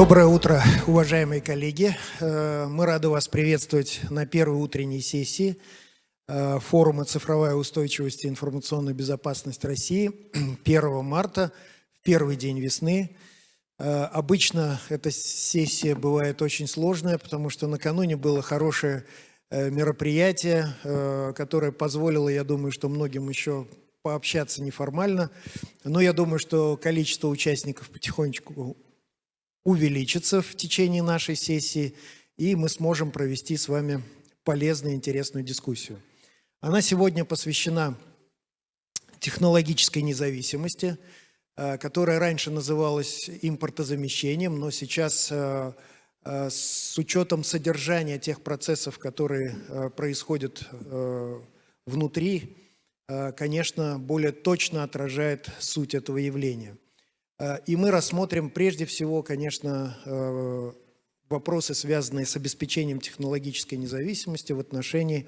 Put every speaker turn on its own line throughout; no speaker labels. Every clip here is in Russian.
Доброе утро, уважаемые коллеги. Э, мы рады вас приветствовать на первой утренней сессии э, форума «Цифровая устойчивость и информационная безопасность России» 1 марта, в первый день весны. Э, обычно эта сессия бывает очень сложная, потому что накануне было хорошее мероприятие, которое позволило, я думаю, что многим еще пообщаться неформально. Но я думаю, что количество участников потихонечку увеличится в течение нашей сессии, и мы сможем провести с вами полезную, интересную дискуссию. Она сегодня посвящена технологической независимости, э, которая раньше называлась импортозамещением, но сейчас э, э, с учетом содержания тех процессов, которые происходят внутри, конечно, более точно отражает суть этого явления. Э, и мы рассмотрим прежде всего, конечно, э, вопросы, связанные с обеспечением технологической независимости в отношении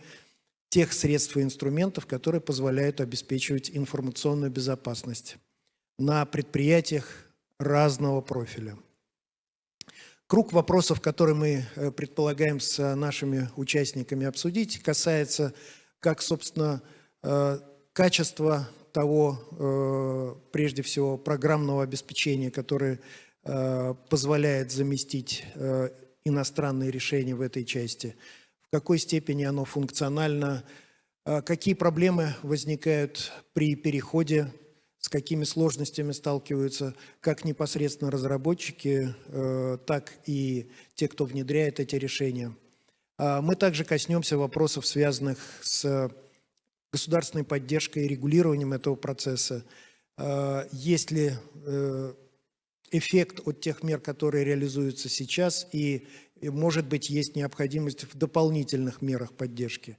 тех средств и инструментов, которые позволяют обеспечивать информационную безопасность на предприятиях разного профиля. Круг вопросов, которые мы э, предполагаем с нашими участниками обсудить, касается как, собственно, качества того, э, прежде всего, программного обеспечения, которое э, позволяет заместить э, иностранные решения в этой части, в какой степени оно функционально, какие проблемы возникают при переходе, с какими сложностями сталкиваются? Как непосредственно разработчики, так и те, кто внедряет эти решения. Мы также коснемся вопросов, связанных с государственной поддержкой и регулированием этого процесса? А, есть ли э, эффект от тех мер, которые реализуются сейчас, и, может быть, есть необходимость в дополнительных мерах поддержки?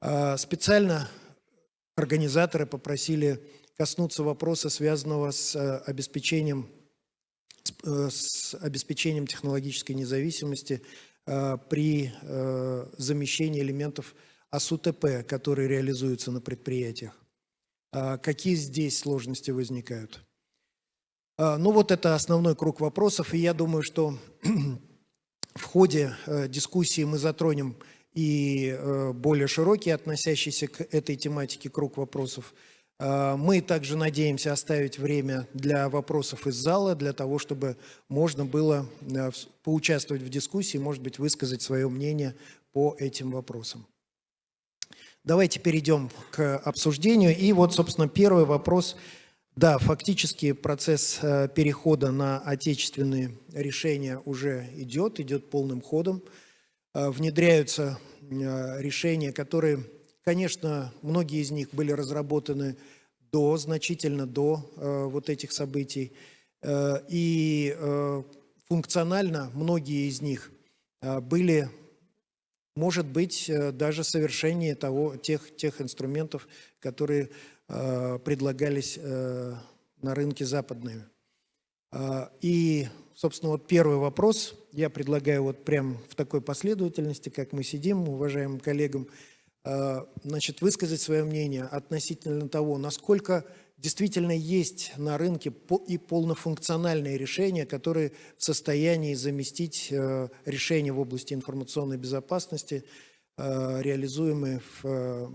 А, специально организаторы попросили коснуться вопроса, связанного с э, обеспечением, э, с обеспечением технологической независимости при замещении элементов АСУТП, которые реализуются на предприятиях. А какие здесь сложности возникают? А, ну вот это основной круг вопросов, и я думаю, что в ходе э, дискуссии мы затронем и э, более широкий, относящийся к этой тематике круг вопросов. А, мы также надеемся оставить время для вопросов из зала, для того, чтобы можно было э, поучаствовать в дискуссии, может быть, высказать свое мнение по этим вопросам. Давайте перейдем к обсуждению. И вот, собственно, первый вопрос. Да, фактически процесс э, перехода на отечественные решения уже идет, идет полным ходом. Э, внедряются э, решения, которые, конечно, многие из них были разработаны до, значительно до вот этих событий. И функционально многие из них были может быть э, даже совершение того, тех, тех инструментов, которые э, предлагались э, на рынке западные. Э, и, собственно, вот первый вопрос, я предлагаю вот прям в такой последовательности, как мы сидим, уважаемым коллегам, э, значит, высказать свое мнение относительно того, насколько действительно есть на рынке и полнофункциональные решения, которые в состоянии заместить э, решения в области информационной безопасности, э, реализуемые в, э,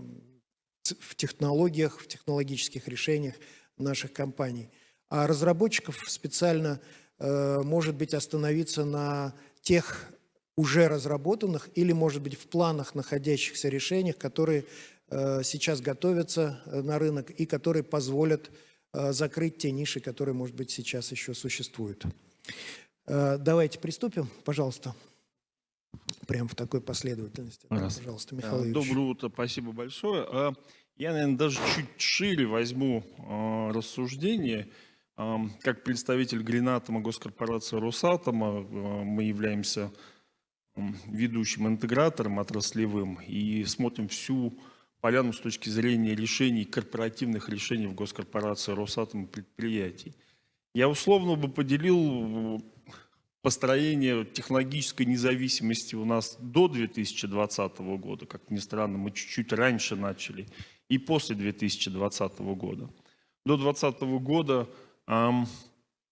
в технологиях, в технологических решениях наших компаний. А разработчиков специально может быть остановиться на тех уже разработанных или, может быть, в планах находящихся решениях, которые сейчас готовятся э, на рынок и которые позволят э, закрыть те ниши, которые, может быть, сейчас еще существуют. Давайте приступим, пожалуйста. Прям в такой последовательности.
Раз.
Пожалуйста,
Михаил Доброе утро, спасибо большое. А, я, наверное, даже чуть шире возьму а, рассуждение. А, как представитель Гринатома госкорпорации Росатома мы являемся ведущим интегратором отраслевым и смотрим всю поляну с точки зрения решений, корпоративных решений в госкорпорации Росатом предприятий. Я условно бы поделил построение технологической независимости у нас до 2020 года, как ни странно, мы чуть-чуть раньше начали, и после 2020 года. До 2020 года эм,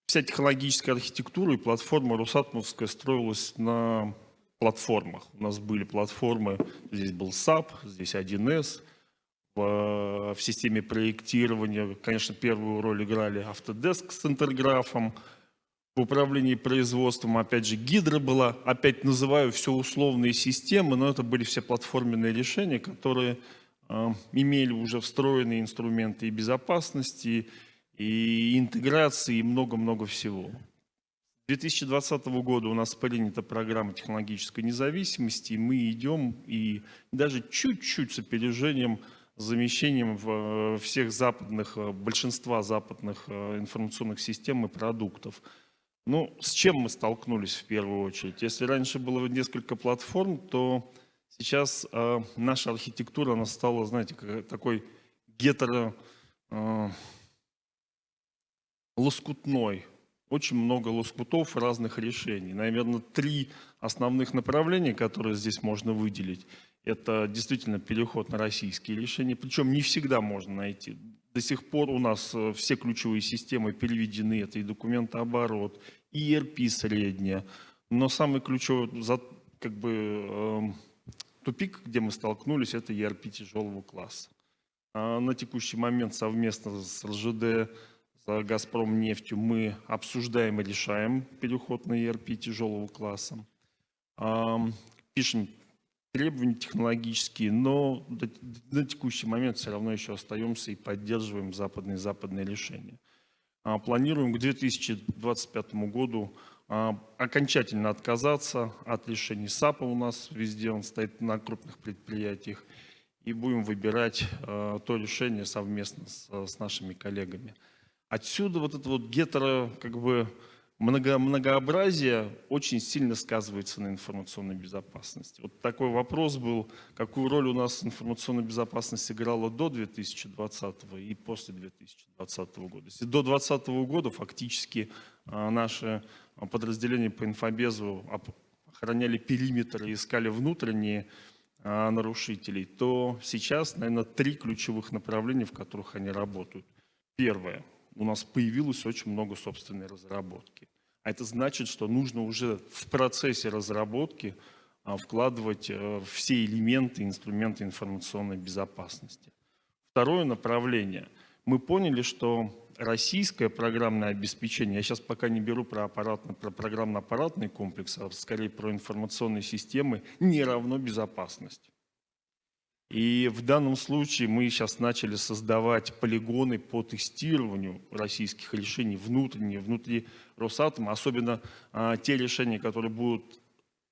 вся технологическая архитектура и платформа Росатомовская строилась на платформах. У нас были платформы, здесь был SAP, здесь 1С. В, в системе проектирования, конечно, первую роль играли Autodesk с интерграфом. В управлении производством, опять же, Гидра была. Опять называю все условные системы, но это были все платформенные решения, которые э, имели уже встроенные инструменты и безопасности, и интеграции, и много-много всего. С 2020 года у нас принята программа технологической независимости, и мы идем и даже чуть-чуть с опережением, замещением в всех западных, большинства западных э, информационных систем и продуктов. Ну, с чем мы столкнулись в первую очередь? Если раньше было несколько платформ, то сейчас э, наша архитектура, она стала, знаете, как, такой гетеро... Э. Очень много лоскутов разных решений. Наверное, три основных направления, которые здесь можно выделить. Это действительно переход на российские решения. Причем не всегда можно найти. До сих пор у нас э, все ключевые системы переведены. Это и документооборот, и ERP средняя. Но самый ключевой как бы, э, тупик, где мы столкнулись, это ERP тяжелого класса. А на текущий момент совместно с РЖД с «Газпром» нефтью мы обсуждаем и решаем переход на ERP тяжелого класса. Пишем требования технологические, но на текущий момент все равно еще остаемся и поддерживаем западные западные решения. А, планируем к 2025 году а, окончательно отказаться от решений САПа у нас везде, он стоит на крупных предприятиях, и будем выбирать а, то решение совместно с, с нашими коллегами. Отсюда вот это вот гетеро, как бы, много, многообразие очень сильно сказывается на информационной безопасности. Вот такой вопрос был, какую роль у нас информационная безопасность играла до 2020 и после 2020 года. Если до 2020 года фактически а, наши подразделения по инфобезу охраняли периметр и искали внутренние а, нарушителей, то сейчас, наверное, три ключевых направления, в которых они работают. Первое у нас появилось очень много собственной разработки. А это значит, что нужно уже в процессе разработки а, вкладывать э, все элементы, инструменты информационной безопасности. Второе направление. Мы поняли, что российское программное обеспечение, я сейчас пока не беру про, аппаратно, про программно-аппаратный комплекс, а скорее про информационные системы, не равно безопасности. И в данном случае мы сейчас начали создавать полигоны по тестированию российских решений внутренние, внутри Росатома, особенно а, те решения, которые будут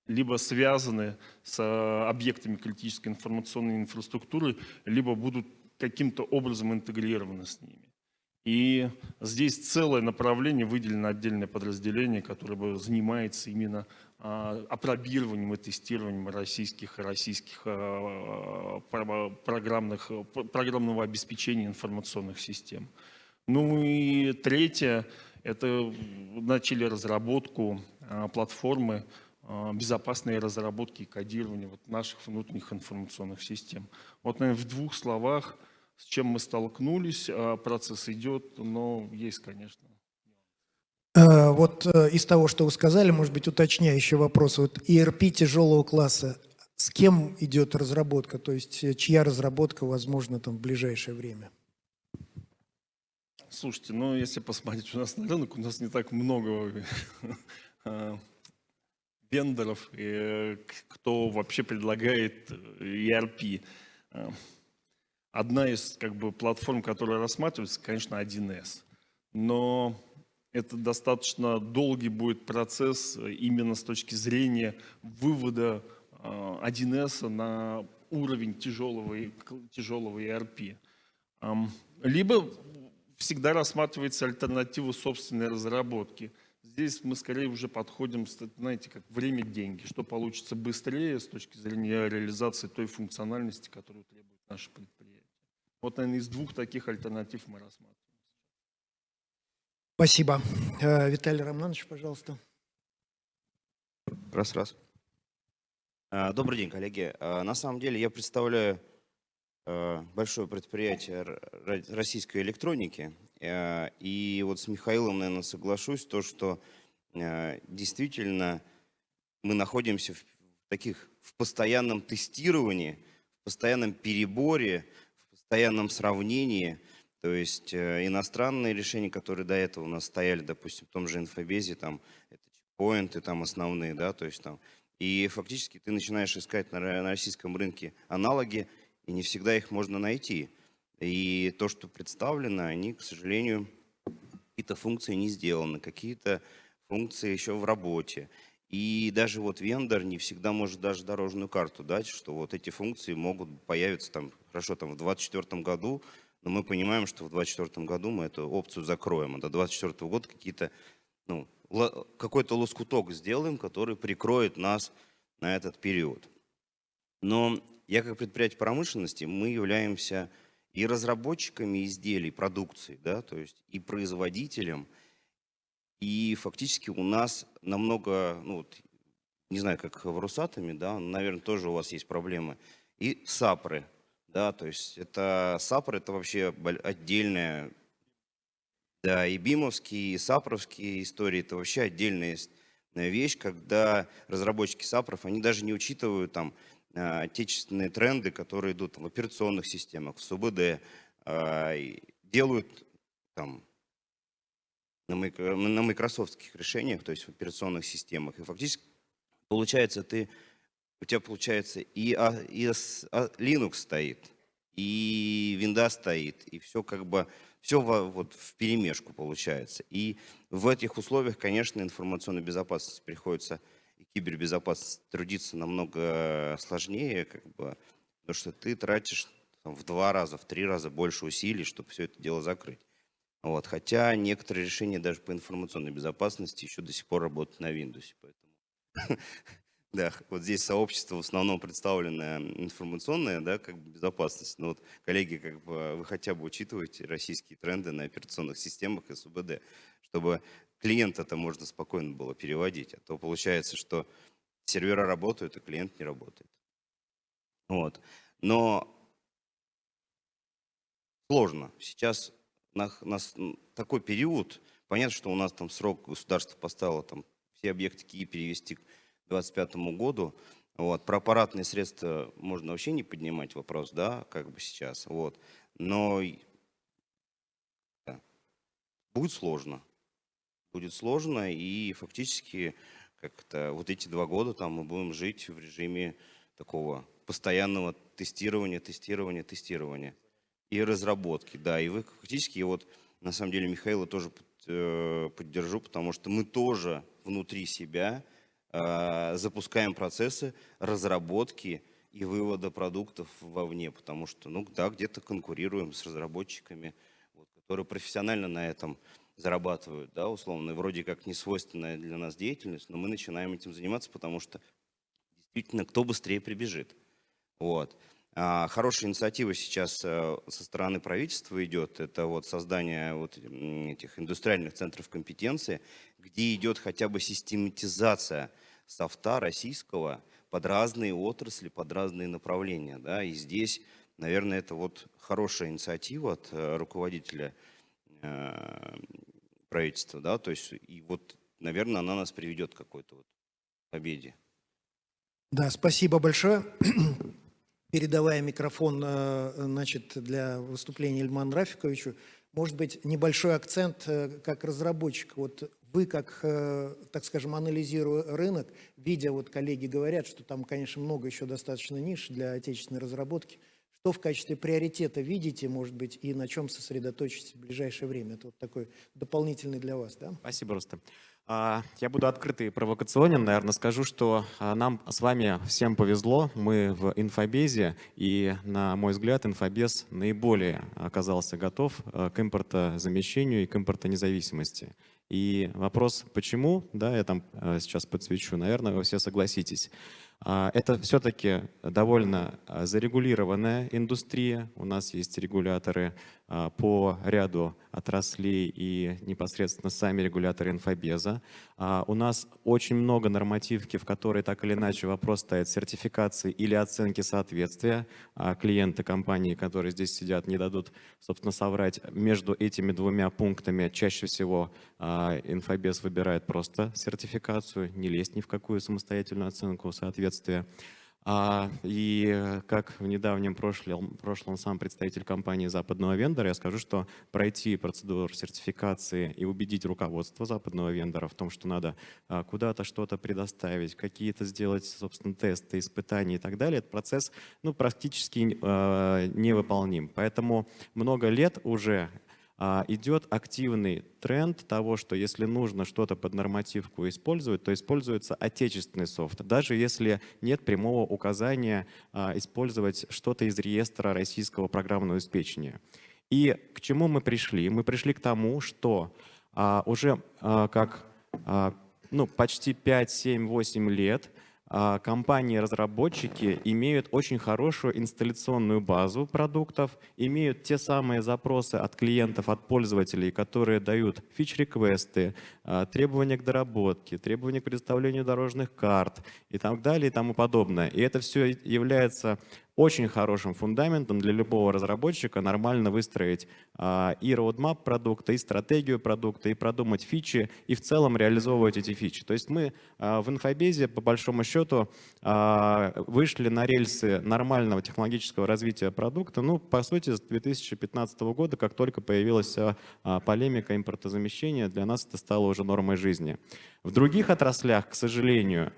либо связаны с а, объектами критической информационной инфраструктуры, либо будут каким-то образом интегрированы с ними. И здесь целое направление, выделено отдельное подразделение, которое занимается именно а, опробированием и тестированием российских, российских а, программных, программного обеспечения информационных систем. Ну и третье, это начали разработку а, платформы безопасной разработки и кодирования наших внутренних информационных систем. Вот, наверное, в двух словах, с чем мы столкнулись, процесс идет, но есть, конечно,
Э, вот э, из того, что вы сказали, может быть, уточняющий вопрос. Вот ERP тяжелого класса, с кем идет разработка? То есть э, чья разработка возможна там в ближайшее время?
Слушайте, ну если посмотреть у нас на рынок, у нас не так много вендоров, кто вообще предлагает ERP. Одна из как бы, платформ, которая рассматривается, конечно, 1С. Но это достаточно долгий будет процесс э, именно с точки зрения вывода 1С э, на уровень тяжелого, тяжелого ERP. Либо всегда рассматривается альтернатива собственной разработки. Здесь мы скорее уже подходим, знаете, как время – деньги. Что получится быстрее с точки зрения реализации той функциональности, которую требует наше предприятие. Вот, наверное, из двух таких альтернатив мы рассматриваем.
Спасибо. Э, Виталий Романович, пожалуйста.
Раз, раз. А, добрый день, коллеги. А, на самом деле я представляю большое предприятие российской электроники. Э, И вот с Михаилом, наверное, соглашусь, то, что э, действительно мы находимся в таких в постоянном тестировании, в постоянном переборе, постоянном сравнении. То есть э, иностранные решения, которые до этого у нас стояли, допустим, в том же инфобезе, там это чекпоинты там основные, да, то есть там. И фактически ты начинаешь искать на, ро- на российском рынке аналоги, и не всегда их можно найти. И то, что представлено, они, к сожалению, какие-то функции не сделаны, какие-то функции еще в работе. И даже вот вендор не всегда может даже дорожную карту дать, что вот эти функции могут появиться там, хорошо, там в 2024 году, но мы понимаем, что в 2024 году мы эту опцию закроем, а до 2024 года какие-то, ну, какой-то лоскуток сделаем, который прикроет нас на этот период. Но я как предприятие промышленности, мы являемся и разработчиками изделий, продукции, да, то есть и производителем, и фактически у нас намного, ну вот, не знаю, как в Росатоме, да, наверное, тоже у вас есть проблемы, и САПры, да, то есть это САПры, это вообще отдельная, да, и БИМовские, и САПровские истории, это вообще отдельная э, вещь, когда разработчики САПров, они даже не учитывают там а, отечественные тренды, которые идут в операционных системах, в СУБД, а, делают там на, микро- на майкрософтских решениях, то есть в операционных системах. И фактически получается, ты, у тебя получается и, а- и а- Linux стоит, и Windows стоит, и все как бы, все вот в перемешку получается. И в этих условиях, конечно, информационной безопасности приходится и кибербезопасность трудиться намного сложнее, как бы, потому что ты тратишь там, в два раза, в три раза больше усилий, чтобы все это дело закрыть. Вот. Хотя некоторые решения даже по информационной безопасности еще до сих пор работают на Windows. Поэтому, да, вот здесь сообщество в основном представленное информационное, да, как бы безопасность. Но вот, коллеги, как бы вы хотя бы учитываете российские тренды на операционных системах СУБД, чтобы клиента это можно спокойно было переводить. А то получается, что сервера работают, а клиент не работает. Вот. Но сложно. Сейчас на, на с- м, такой период, понятно, что у нас там срок государство поставило там все объекты КИИ перевести к 2025 году. Вот. Про аппаратные средства можно вообще не поднимать вопрос, да, как бы сейчас. Вот. Но да, будет сложно. Будет сложно, и фактически как-то вот эти два года там мы будем жить в режиме такого постоянного тестирования, тестирования, тестирования и разработки, да, и вы фактически, и вот на самом деле Михаила тоже э, поддержу, потому что мы тоже внутри себя запускаем процессы разработки и вывода продуктов вовне, потому что, ну да, где-то конкурируем с разработчиками, вот, которые профессионально на этом зарабатывают, да, условно, вроде как не свойственная для нас деятельность, но мы начинаем этим заниматься, потому что действительно кто быстрее прибежит. Вот. А, Хорошая инициатива сейчас э, со стороны правительства идет. Это вот создание вот этих индустриальных центров компетенции, где идет хотя бы систематизация софта российского под разные отрасли, под разные направления. Да? И здесь, наверное, это вот хорошая инициатива от э, руководителя э, правительства. Да? То есть, и вот, наверное, она нас приведет к какой-то вот победе.
Да, спасибо большое. Передавая микрофон э, значит, для выступления Ильману Рафиковичу, может быть, небольшой акцент э, как разработчик. Вот вы, как, э, так скажем, анализируя рынок, видя, вот коллеги говорят, что там, конечно, много еще достаточно ниш для отечественной разработки, что в качестве приоритета видите, может быть, и на чем сосредоточитесь в ближайшее время? Это вот такой дополнительный для вас, да?
Спасибо, Рустам. А, Я буду открытый и провокационен, наверное, скажу, что а, нам с вами всем повезло, мы в инфобезе, и, на мой взгляд, инфобез наиболее оказался готов а, к импортозамещению и к импортонезависимости. И вопрос, почему, да, я там сейчас подсвечу, наверное, вы все согласитесь. Это все-таки довольно зарегулированная индустрия. У нас есть регуляторы по ряду отраслей и непосредственно сами регуляторы инфобеза. А, У нас очень много нормативки, в которой так или иначе вопрос стоит сертификации или оценки соответствия. А Клиенты компании, которые здесь сидят, не дадут, собственно, соврать. Между этими двумя пунктами чаще всего а, инфобез выбирает просто сертификацию, не лезть ни в какую самостоятельную оценку соответствия. А, И э, как в недавнем прошлом, прошлом сам представитель компании западного вендора, я скажу, что пройти процедуру сертификации и убедить руководство западного вендора в том, что надо а, куда-то что-то предоставить, какие-то сделать, собственно, тесты, испытания и так далее, этот процесс ну, практически э, невыполним. Поэтому много лет уже а, идет активный тренд того, что если нужно что-то под нормативку использовать, то используется отечественный софт, даже если нет прямого указания а, использовать что-то из реестра российского программного обеспечения. И к чему мы пришли? Мы пришли к тому, что а, уже как ну, почти 5, 7, 8 лет а, компании-разработчики имеют очень хорошую инсталляционную базу продуктов, имеют те самые запросы от клиентов, от пользователей, которые дают фич-реквесты, а, требования к доработке, требования к предоставлению дорожных карт и так далее и тому подобное. И это все является очень хорошим фундаментом для любого разработчика нормально выстроить а, и roadmap продукта, и стратегию продукта, и продумать фичи, и в целом реализовывать эти фичи. То есть мы а, в инфобезе, по большому счету, а, вышли на рельсы нормального технологического развития продукта, ну, по сути, с 2015 года, как только появилась а, полемика импортозамещения, для нас это стало уже нормой жизни. В других отраслях, к сожалению,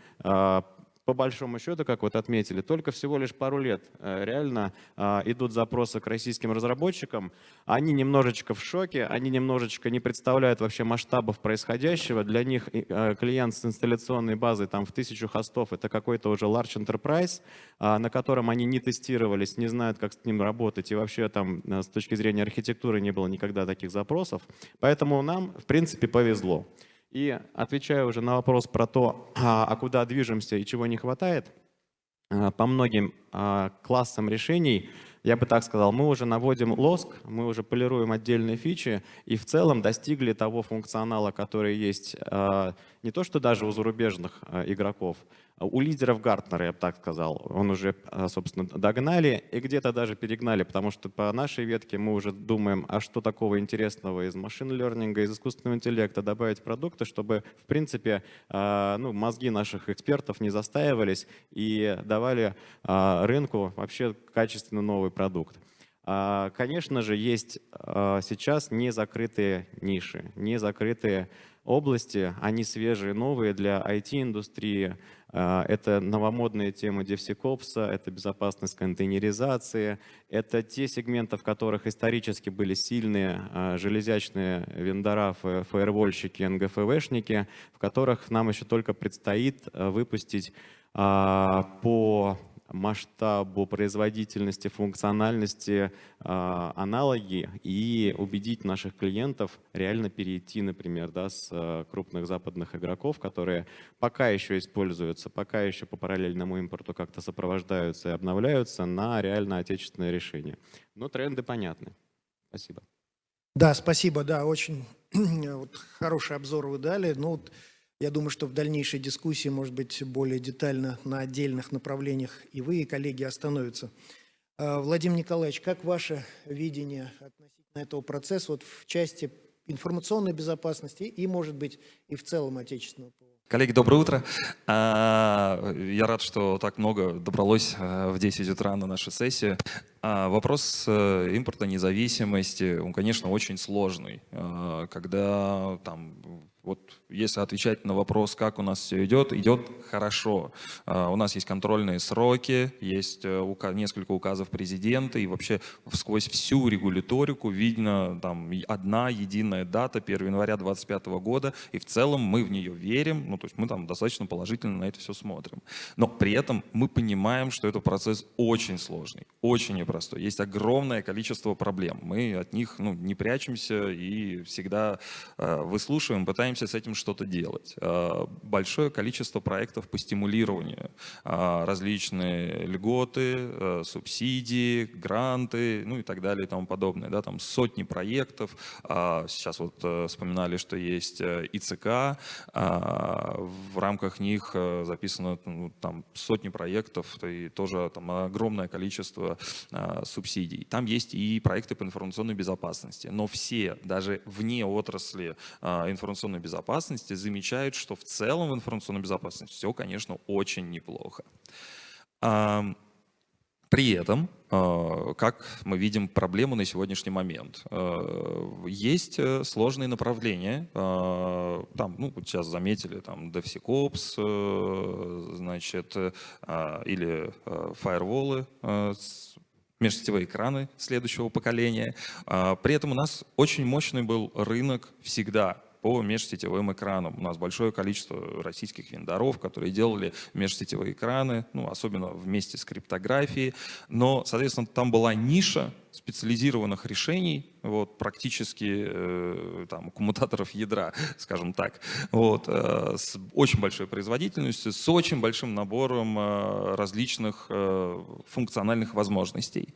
по большому счету, как вот отметили, только всего лишь пару лет э, реально а, идут запросы к российским разработчикам. Они немножечко в шоке, они немножечко не представляют вообще масштабов происходящего. Для них э, клиент с инсталляционной базой там в тысячу хостов это какой-то уже large enterprise, а, на котором они не тестировались, не знают, как с ним работать. И вообще там э, с точки зрения архитектуры не было никогда таких запросов. Поэтому нам, в принципе, повезло. И отвечая уже на вопрос про то, а, а куда движемся и чего не хватает, а, по многим а, классам решений, я бы так сказал, мы уже наводим лоск, мы уже полируем отдельные фичи и в целом достигли того функционала, который есть не то что даже у зарубежных игроков, у лидеров Гартнера, я бы так сказал, он уже, а, собственно, догнали и где-то даже перегнали, потому что по нашей ветке мы уже думаем, а что такого интересного из машин-лернинга, из искусственного интеллекта добавить продукты, чтобы, в принципе, а, ну, мозги наших экспертов не застаивались и давали а, рынку вообще качественно новый продукт. Конечно же, есть сейчас незакрытые ниши, незакрытые области, они свежие, новые для IT-индустрии. А, это новомодные темы DevSecOps, это безопасность контейнеризации, это те сегменты, в которых исторически были сильные а, железячные вендора, фаервольщики, НГФВшники, в которых нам еще только предстоит а, выпустить по масштабу производительности, функциональности э, аналоги и убедить наших клиентов реально перейти, например, да, с э, крупных западных игроков, которые пока еще используются, пока еще по параллельному импорту как-то сопровождаются и обновляются на реально отечественное решение. Но тренды понятны. Спасибо.
Да, спасибо. Да, очень вот, хороший обзор вы дали. Ну, вот, я думаю, что в дальнейшей дискуссии, может быть, более детально на отдельных направлениях и вы, и коллеги остановятся. А, Владимир Николаевич, как ваше видение относительно этого процесса вот в части информационной безопасности и, может быть, и в целом отечественного ПО?
Коллеги, доброе утро. А, я рад, что так много добралось а, в 10 утра на нашу сессию. Вопрос э, импорта независимости, он, конечно, очень сложный. Когда там вот если отвечать на вопрос, как у нас все идет, идет хорошо. А, у нас есть контрольные сроки, есть э, несколько указов президента, и вообще сквозь всю регуляторику видно там одна единая дата, 1 января 2025 года, и в целом мы в нее верим, ну то есть мы там достаточно положительно на это все смотрим. Но при этом мы понимаем, что это процесс очень сложный, очень непростой. Есть огромное количество проблем. Мы от них ну, не прячемся и всегда э, выслушиваем, пытаемся пытаемся с этим что-то делать. А, Большое количество проектов по стимулированию, а, различные льготы, а, субсидии, гранты, ну и так далее и тому подобное. Да, там сотни проектов. Сейчас вот э, вспоминали, что есть э, ИЦК, в рамках них э, записано ну, там сотни проектов и тоже там огромное количество субсидий. Там есть и проекты по информационной безопасности, но все, даже вне отрасли информационной безопасности, замечают, что в целом в информационной безопасности все, конечно, очень неплохо. При этом, э, как мы видим проблему на сегодняшний момент, э, есть э, сложные направления. э, Там, ну, сейчас заметили, там, DevSecOps, э, значит, э, а, или фаерволы, межсетевые экраны следующего поколения. А, При этом у нас очень мощный был рынок всегда по межсетевым экранам. У нас большое количество российских вендоров, которые делали межсетевые экраны, ну, особенно вместе с криптографией. Но, соответственно, там была ниша специализированных решений, вот, практически э, там, коммутаторов ядра, скажем так, вот, э, с очень большой производительностью, с очень большим набором э, различных э, функциональных возможностей.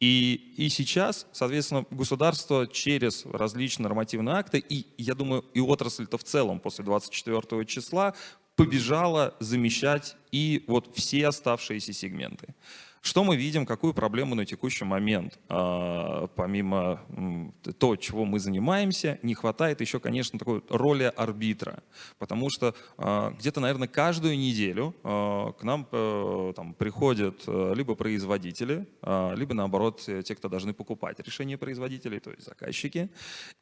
И, и сейчас, соответственно, государство через различные нормативные акты, и я думаю, и отрасль-то в целом после 24 числа побежала замещать и вот все оставшиеся сегменты. Что мы видим, какую проблему на текущий момент? А, Помимо м, то, чего мы занимаемся, не хватает еще, конечно, такой роли арбитра. Потому что а, где-то, наверное, каждую неделю а, к нам э, там, приходят э, либо производители, либо, наоборот, э, те, кто должны покупать решения производителей, то есть заказчики.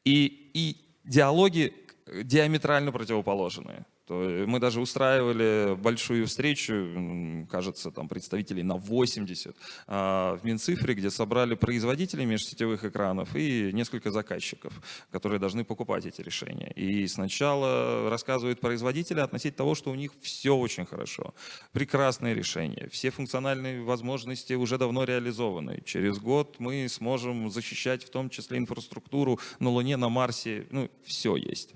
И, и диалоги диаметрально противоположные. Есть Мы даже устраивали большую встречу, кажется, там представителей на 80 а, в Минцифре, где собрали производителей межсетевых экранов и несколько заказчиков, которые должны покупать эти решения. И сначала рассказывают производители относительно того, что у них все очень хорошо, прекрасные решения, все функциональные возможности уже давно реализованы. Через год мы сможем защищать в том числе инфраструктуру на Луне, на Марсе, ну, все есть.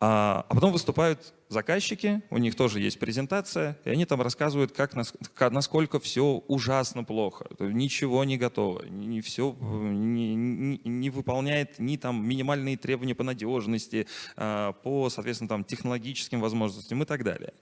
А, а потом выступают заказчики, у них тоже есть презентация, и они там рассказывают, как, нас- ка- насколько все ужасно плохо, ничего не готово, не все не, не- выполняет ни там минимальные требования по надежности, а, по, соответственно, там технологическим возможностям и так далее.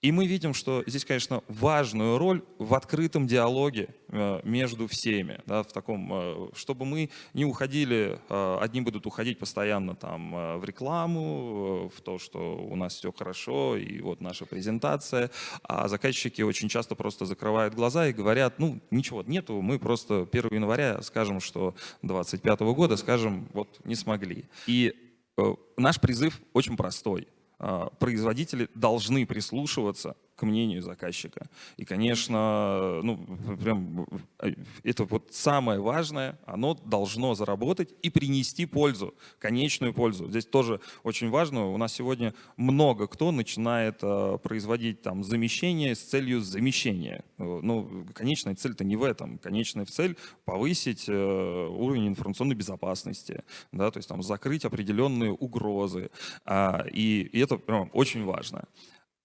И мы видим, что здесь, конечно, важную роль в открытом диалоге э, между всеми, да, в таком, э, чтобы мы не уходили, э, одни будут уходить постоянно там в рекламу, в то, что у нас все хорошо, и вот наша презентация, а заказчики очень часто просто закрывают глаза и говорят, ну, ничего нету, мы просто 1 января скажем, что 25 года, скажем, вот не смогли. И э, наш призыв очень простой а, производители должны прислушиваться к мнению заказчика. И, конечно, ну, прям э, это вот самое важное, оно должно заработать и принести пользу, конечную пользу. Здесь тоже очень важно, у нас сегодня много кто начинает э, производить там замещение с целью замещения. Э, Ну, конечная цель-то не в этом. Конечная цель повысить э, уровень информационной безопасности, да, то есть там закрыть определенные угрозы. А, И, и это прям очень важно.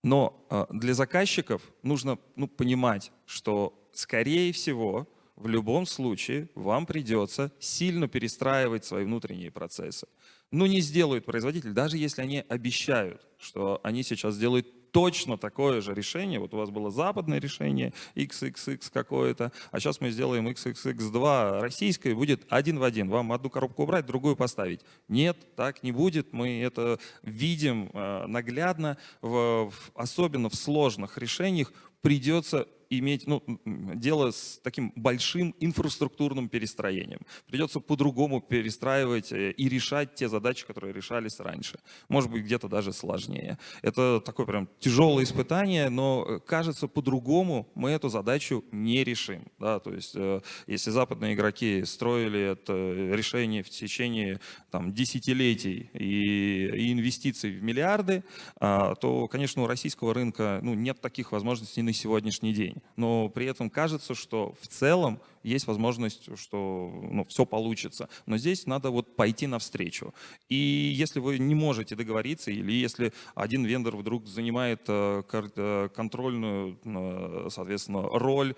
Но э, для заказчиков нужно ну, понимать, что, скорее всего, в любом случае вам придется сильно перестраивать свои внутренние процессы. Ну, не сделают производитель, даже если они обещают, что они сейчас сделают точно такое же решение. Вот у вас было западное решение, XXX какое-то, а сейчас мы сделаем XXX2 российское, будет один в один. Вам одну коробку убрать, другую поставить. Нет, так не будет. Мы это видим э, наглядно, в- особенно в сложных решениях придется иметь ну, дело с таким большим инфраструктурным перестроением. Придется по-другому перестраивать э, и решать те задачи, которые решались раньше. Может быть, где-то даже сложнее. Это такое прям тяжелое испытание, но э, кажется, по-другому мы эту задачу не решим. Да? То есть, э, если западные игроки строили это решение в течение там, десятилетий и, и инвестиций в миллиарды, а, то, конечно, у российского рынка ну, нет таких возможностей на сегодняшний день. Но при этом кажется, что в целом есть возможность, что ну, все получится. Но здесь надо вот пойти навстречу. И если вы не можете договориться, или если один вендор вдруг занимает э, э, контрольную, э, соответственно, роль,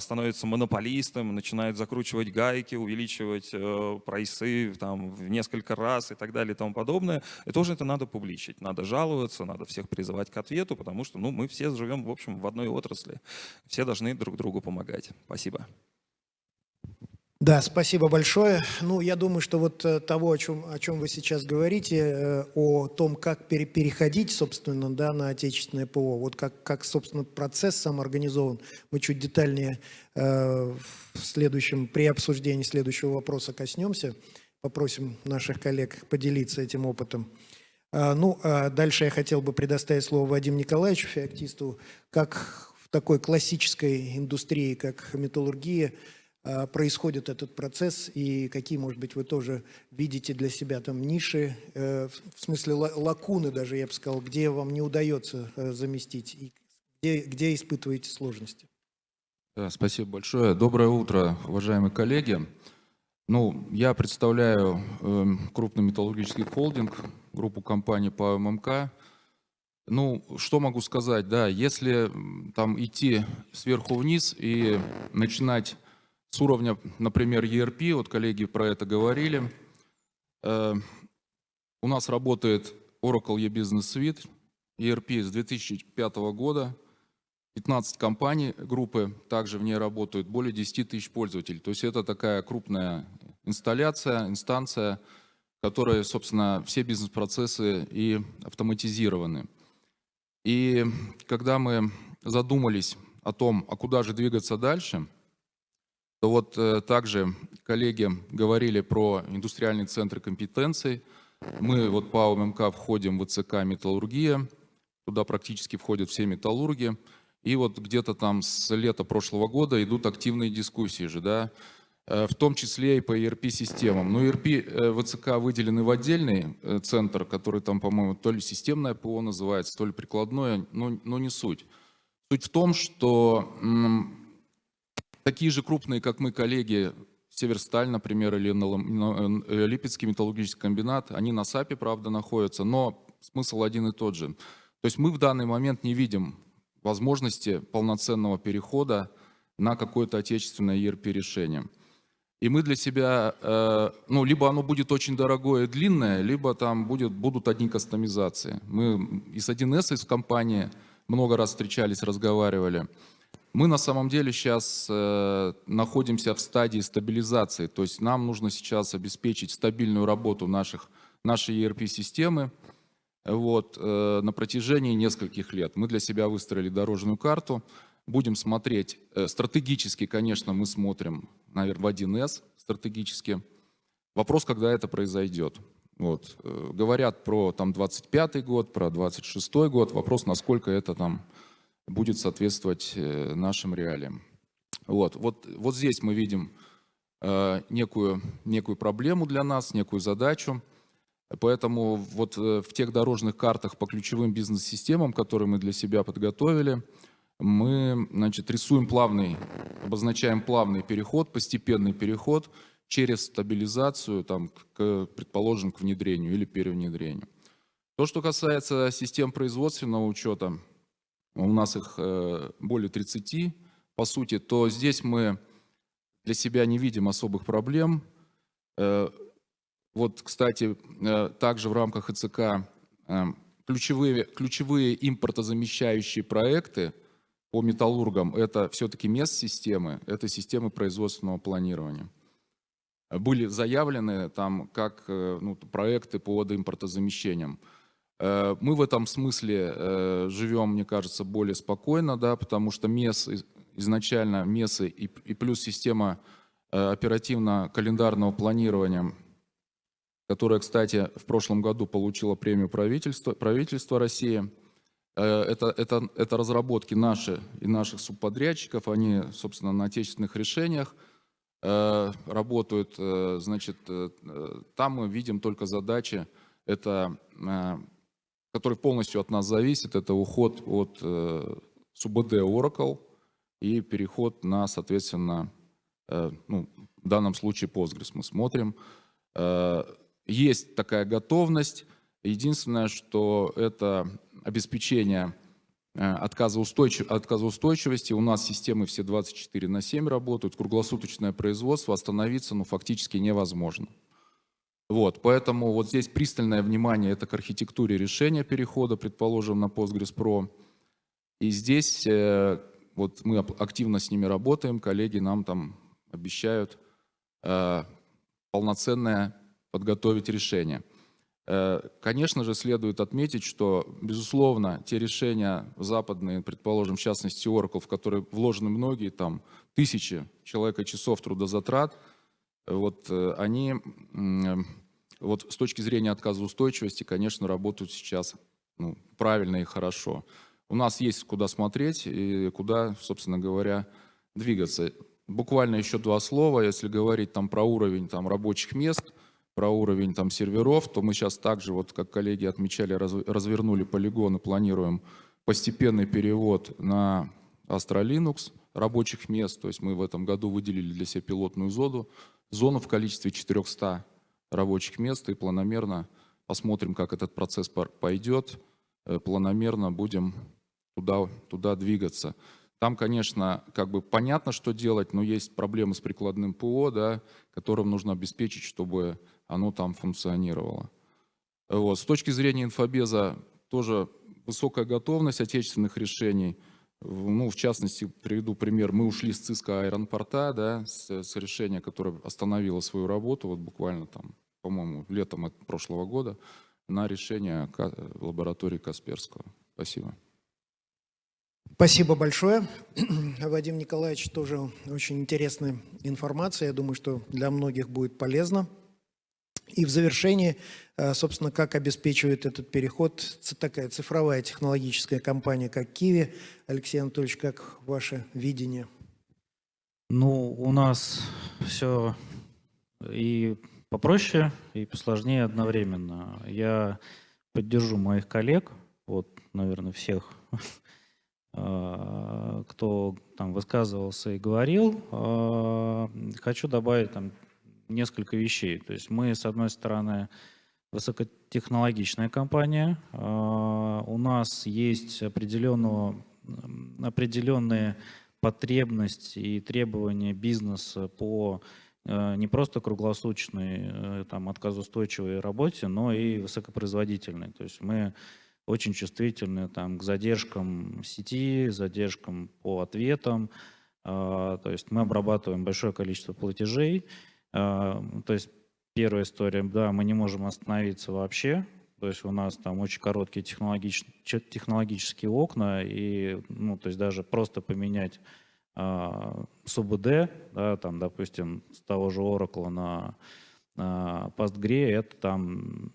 становится монополистом, начинает закручивать гайки, увеличивать прайсы там, в несколько раз и так далее и тому подобное, и тоже это надо публичить. Надо жаловаться, надо всех призывать к ответу, потому что ну, мы все живем, в общем, в одной отрасли. Все должны друг другу помогать. Спасибо.
Да, спасибо большое. Ну, я думаю, что вот э, того, о чем, о чем вы сейчас говорите, э, о том, как пере- переходить, собственно, да, на отечественное ПО, вот как, как, собственно, процесс сам организован, мы чуть детальнее э, в следующем, при обсуждении следующего вопроса коснемся, попросим наших коллег поделиться этим опытом. А, Ну, а дальше я хотел бы предоставить слово Вадиму Николаевичу, феоктисту, как в такой классической индустрии, как металлургия, происходит этот процесс и какие, может быть, вы тоже видите для себя там ниши, э, в смысле ла- лакуны даже, я бы сказал, где вам не удается э, заместить и где, где испытываете сложности?
Да, спасибо большое. Доброе утро, уважаемые коллеги. Ну, я представляю эм, крупный металлургический холдинг, группу компаний по ММК. Ну, что могу сказать, да, если там идти сверху вниз и начинать с уровня, например, ERP, вот коллеги про это говорили, э, у нас работает Oracle E-Business Suite, ERP с 2005 года, 15 компаний группы также в ней работают, более 10 тысяч пользователей. То есть это такая крупная инсталляция, инстанция, в которой, собственно, все бизнес-процессы и автоматизированы. И когда мы задумались о том, а куда же двигаться дальше, то вот э, также коллеги говорили про индустриальные центры компетенций. Мы вот по УМК входим в ЦК «Металлургия», туда практически входят все металлурги. И вот где-то там с лета прошлого года идут активные дискуссии же, да, э, в том числе и по ERP-системам. Но ERP э, ВЦК выделены в отдельный центр, который там, по-моему, то ли системное ПО называется, то ли прикладное, но, но не суть. Суть в том, что такие же крупные, как мы, коллеги, Северсталь, например, или э, Липецкий металлургический комбинат, они на САПе, правда, находятся, но смысл один и тот же. То есть мы в данный момент не видим возможности полноценного перехода на какое-то отечественное ERP-решение. И мы для себя, э, ну, либо оно будет очень дорогое и длинное, либо там будет, будут одни кастомизации. Мы и с 1С из компании много раз встречались, разговаривали. Мы на самом деле сейчас э, находимся в стадии стабилизации, то есть нам нужно сейчас обеспечить стабильную работу наших, нашей ERP-системы вот, э, на протяжении нескольких лет. Мы для себя выстроили дорожную карту, будем смотреть, э, стратегически, конечно, мы смотрим, наверное, в 1С стратегически. Вопрос, когда это произойдет. Вот. э, Говорят про там 25 год, про 26 год. Вопрос, насколько это там будет соответствовать э, нашим реалиям. Вот, вот, вот здесь мы видим э, некую, некую проблему для нас, некую задачу. Поэтому вот э, в тех дорожных картах по ключевым бизнес-системам, которые мы для себя подготовили, мы значит, рисуем плавный, обозначаем плавный переход, постепенный переход через стабилизацию, там, к, предположим, к внедрению или перевнедрению. То, что касается систем производственного учета, у нас их э, более 30, по сути, то здесь мы для себя не видим особых проблем. Э, Вот, кстати, э, также в рамках ИЦК ключевые, ключевые импортозамещающие проекты по металлургам – это все-таки мест-системы, это системы производственного планирования. Были заявлены там как ну, проекты по водоимпортозамещениям. Э, Мы в этом смысле э, живем, мне кажется, более спокойно, да, потому что МЕС из- изначально МЕСы и, и плюс система э, оперативно-календарного планирования, которая, кстати, в прошлом году получила премию правительства, правительства России. Э, Это, это, это разработки наши и наших субподрядчиков, они, собственно, на отечественных решениях э, работают. Э, Значит, э, э, там мы видим только задачи, это, которые полностью от нас зависят, это уход от э, СУБД Oracle и переход на, соответственно, э, ну, в данном случае Postgres мы смотрим. Э, Есть такая готовность. Единственное, что это обеспечение э, отказоустойчив- отказоустойчивости. У нас системы все 24 на 7 работают, круглосуточное производство, остановиться ну, фактически невозможно. Вот, поэтому вот здесь пристальное внимание это к архитектуре решения перехода, предположим, на Postgres Pro. И здесь э, вот мы активно с ними работаем, коллеги нам там обещают э, полноценное подготовить решение. Э, Конечно же, следует отметить, что, безусловно, те решения западные, предположим, в частности Oracle, в которые вложены многие там тысячи человека часов трудозатрат, вот э, они м, вот с точки зрения отказоустойчивости, конечно, работают сейчас ну, правильно и хорошо. У нас есть куда смотреть и куда, собственно говоря, двигаться. Буквально еще два слова, если говорить там про уровень там, рабочих мест, про уровень там серверов, то мы сейчас также, вот как коллеги отмечали, раз- развернули полигон и планируем постепенный перевод на Astra Linux рабочих мест. То есть мы в этом году выделили для себя пилотную зону, зону в количестве 400 рабочих мест и планомерно посмотрим, как этот процесс пойдет. Э, Планомерно будем туда, туда двигаться. Там, конечно, как бы понятно, что делать, но есть проблемы с прикладным ПО, да, которым нужно обеспечить, чтобы оно там функционировало. Вот. С точки зрения инфобеза тоже высокая готовность отечественных решений. Ну, в частности, приведу пример. Мы ушли с Cisco аэропорта, да, с, с решения, которое остановило свою работу, вот буквально там, по-моему, летом прошлого года, на решение лаборатории Касперского. Спасибо.
Спасибо большое. Вадим Николаевич, тоже очень интересная информация. Я думаю, что для многих будет полезно. И в завершении, э, собственно, как обеспечивает этот переход такая цифровая технологическая компания, как Киви. Алексей Анатольевич, как ваше видение?
Ну, у нас все и попроще, и посложнее одновременно. Я поддержу моих коллег, вот, наверное, всех, а, кто там высказывался и говорил. А, Хочу добавить там несколько вещей. То есть мы, с одной стороны, высокотехнологичная компания. А, У нас есть определенные потребности и требования бизнеса по э, не просто круглосуточной э, там, отказоустойчивой работе, но и высокопроизводительной. То есть мы очень чувствительны там, к задержкам сети, задержкам по ответам. А, То есть мы обрабатываем большое количество платежей. А, То есть первая история, да, мы не можем остановиться вообще. То есть у нас там очень короткие технологич- че- технологические окна, и, ну, то есть даже просто поменять а, СУБД, да, там, допустим, с того же Oracle на, на Postgre, это там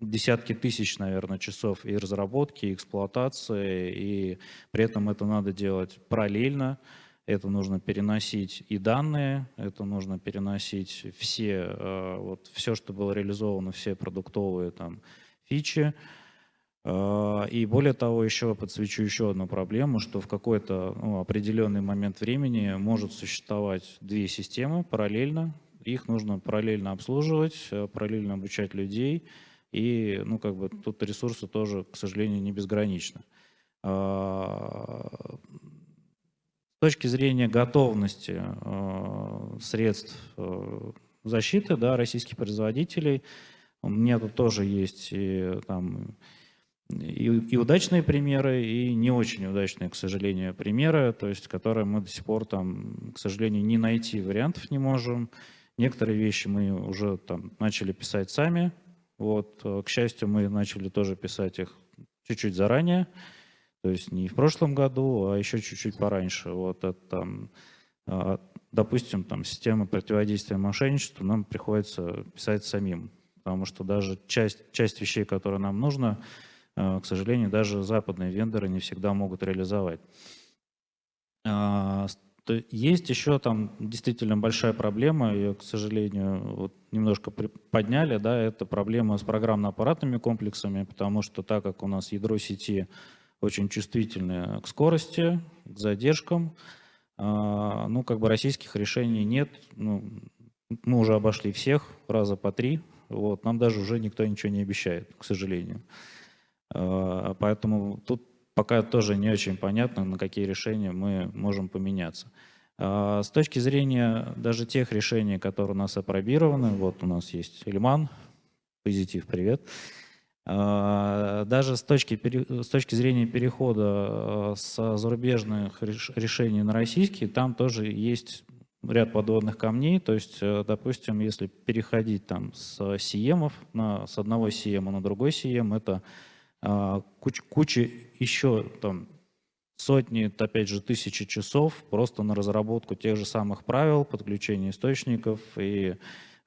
десятки тысяч, наверное, часов и разработки, и эксплуатации, и при этом это надо делать параллельно, это нужно переносить и данные, это нужно переносить все, э, вот все, что было реализовано, все продуктовые там фичи. Э, И более того, еще подсвечу еще одну проблему, что в какой-то ну, определенный момент времени может существовать две системы параллельно. Их нужно параллельно обслуживать, э, параллельно обучать людей. И, ну, как бы тут ресурсы тоже, к сожалению, не безграничны. С точки зрения готовности э, средств э, защиты да, российских производителей, у меня тут тоже есть и, там, и, и удачные примеры, и не очень удачные, к сожалению, примеры, то есть, которые мы до сих пор, там, к сожалению, не найти вариантов не можем. Некоторые вещи мы уже там, начали писать сами. Вот, э, к счастью, мы начали тоже писать их чуть-чуть заранее. То есть не в прошлом году, а еще чуть-чуть пораньше. Вот это там, а, допустим, там система противодействия мошенничеству нам приходится писать самим, потому что даже часть, часть вещей, которые нам нужно, а, к сожалению, даже западные вендоры не всегда могут реализовать. А, Есть еще там действительно большая проблема, ее, к сожалению, вот немножко подняли, да, это проблема с программно-аппаратными комплексами, потому что так как у нас ядро сети очень чувствительное к скорости, к задержкам, А, Ну, как бы российских решений нет. Ну, мы уже обошли всех раза по три. Вот, нам даже уже никто ничего не обещает, к сожалению. А, Поэтому тут пока тоже не очень понятно, на какие решения мы можем поменяться. А, С точки зрения даже тех решений, которые у нас опробированы, вот у нас есть Ильман, позитив, привет. А, Даже с точки, с точки зрения перехода э, с зарубежных реш- решений на российские, там тоже есть ряд подводных камней. То есть, э, допустим, если переходить там с CM на, с одного CM на другой CM, это а, куч- куча еще там сотни, опять же, тысячи часов просто на разработку тех же самых правил, подключение источников и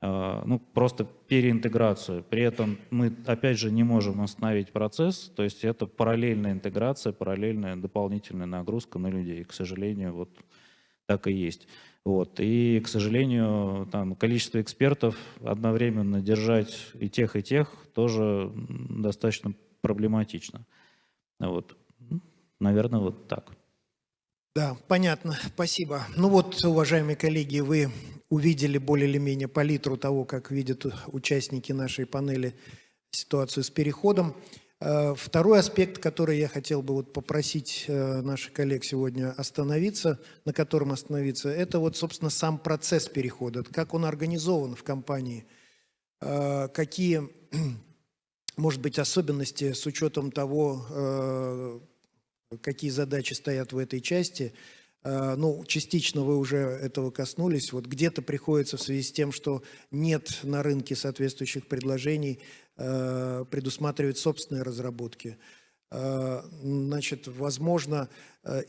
ну, просто переинтеграцию. При этом мы, опять же, не можем остановить процесс, то есть это параллельная интеграция, параллельная дополнительная нагрузка на людей. К сожалению, вот так и есть. Вот. И, к сожалению, там, количество экспертов одновременно держать и тех, и тех тоже достаточно проблематично. Вот. Наверное, вот так.
Да, понятно, спасибо. Ну вот, уважаемые коллеги, вы увидели более или менее палитру того, как видят участники нашей панели ситуацию с переходом. Э, Второй аспект, который я хотел бы вот попросить э, наших коллег сегодня остановиться, на котором остановиться, это вот, собственно, сам процесс перехода, как он организован в компании, Э, какие, может быть, особенности с учетом того, какие задачи стоят в этой части. Э, Ну, частично вы уже этого коснулись. Вот где-то приходится в связи с тем, что нет на рынке соответствующих предложений, э, предусматривать собственные разработки. Э, Значит, возможно,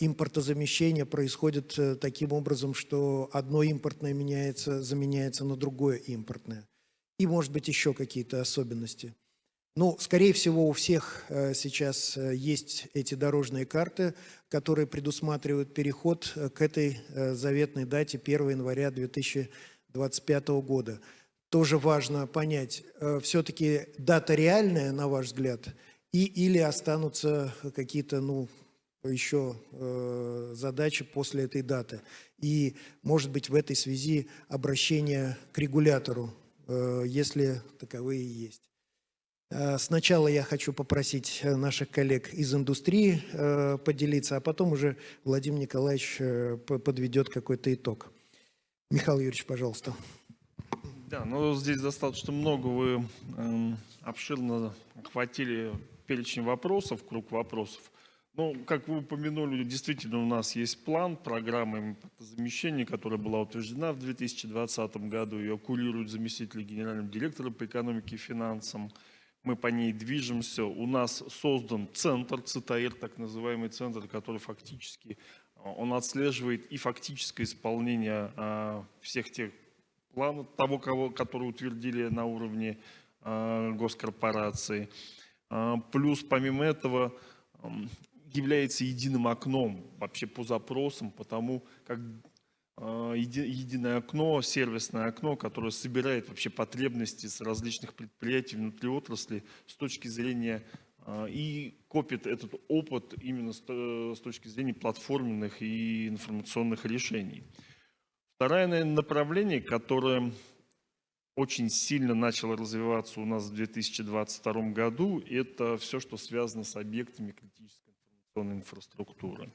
импортозамещение происходит таким образом, что одно импортное меняется, заменяется на другое импортное. И, может быть, еще какие-то особенности. Ну, скорее всего, у всех э, сейчас э, есть эти дорожные карты, которые предусматривают переход э, к этой заветной дате 1 января 2025 года. Тоже важно понять, все-таки дата реальная, на ваш взгляд, и, или останутся какие-то, ну, еще э, задачи после этой даты. И, может быть, в этой связи обращение к регулятору, э, если таковые есть. Э, Сначала я хочу попросить э, наших коллег из индустрии э, поделиться, а потом уже Владимир Николаевич подведет какой-то итог. Михаил Юрьевич, пожалуйста.
Да, ну здесь достаточно много вы эм, обширно охватили перечень вопросов, круг вопросов. Ну, как вы упомянули, действительно у нас есть план, программа импортозамещения, которая была утверждена в 2020 году. Ее курирует заместитель генерального директора по экономике и финансам. Мы по ней движемся. У нас создан центр, ЦТАИР, так называемый центр, который фактически э, он отслеживает и фактическое исполнение а, всех тех планов, того, кого, который утвердили на уровне а, госкорпорации. А, Плюс, помимо этого, является единым окном вообще по запросам, потому как а, еди- единое окно, сервисное окно, которое собирает вообще потребности с различных предприятий внутри отрасли с точки зрения а, и копит этот опыт именно то- с точки зрения платформенных и информационных решений. Второе наверное, направление, которое очень сильно начало развиваться у нас в 2022 году, это все, что связано с объектами критической информационной инфраструктуры.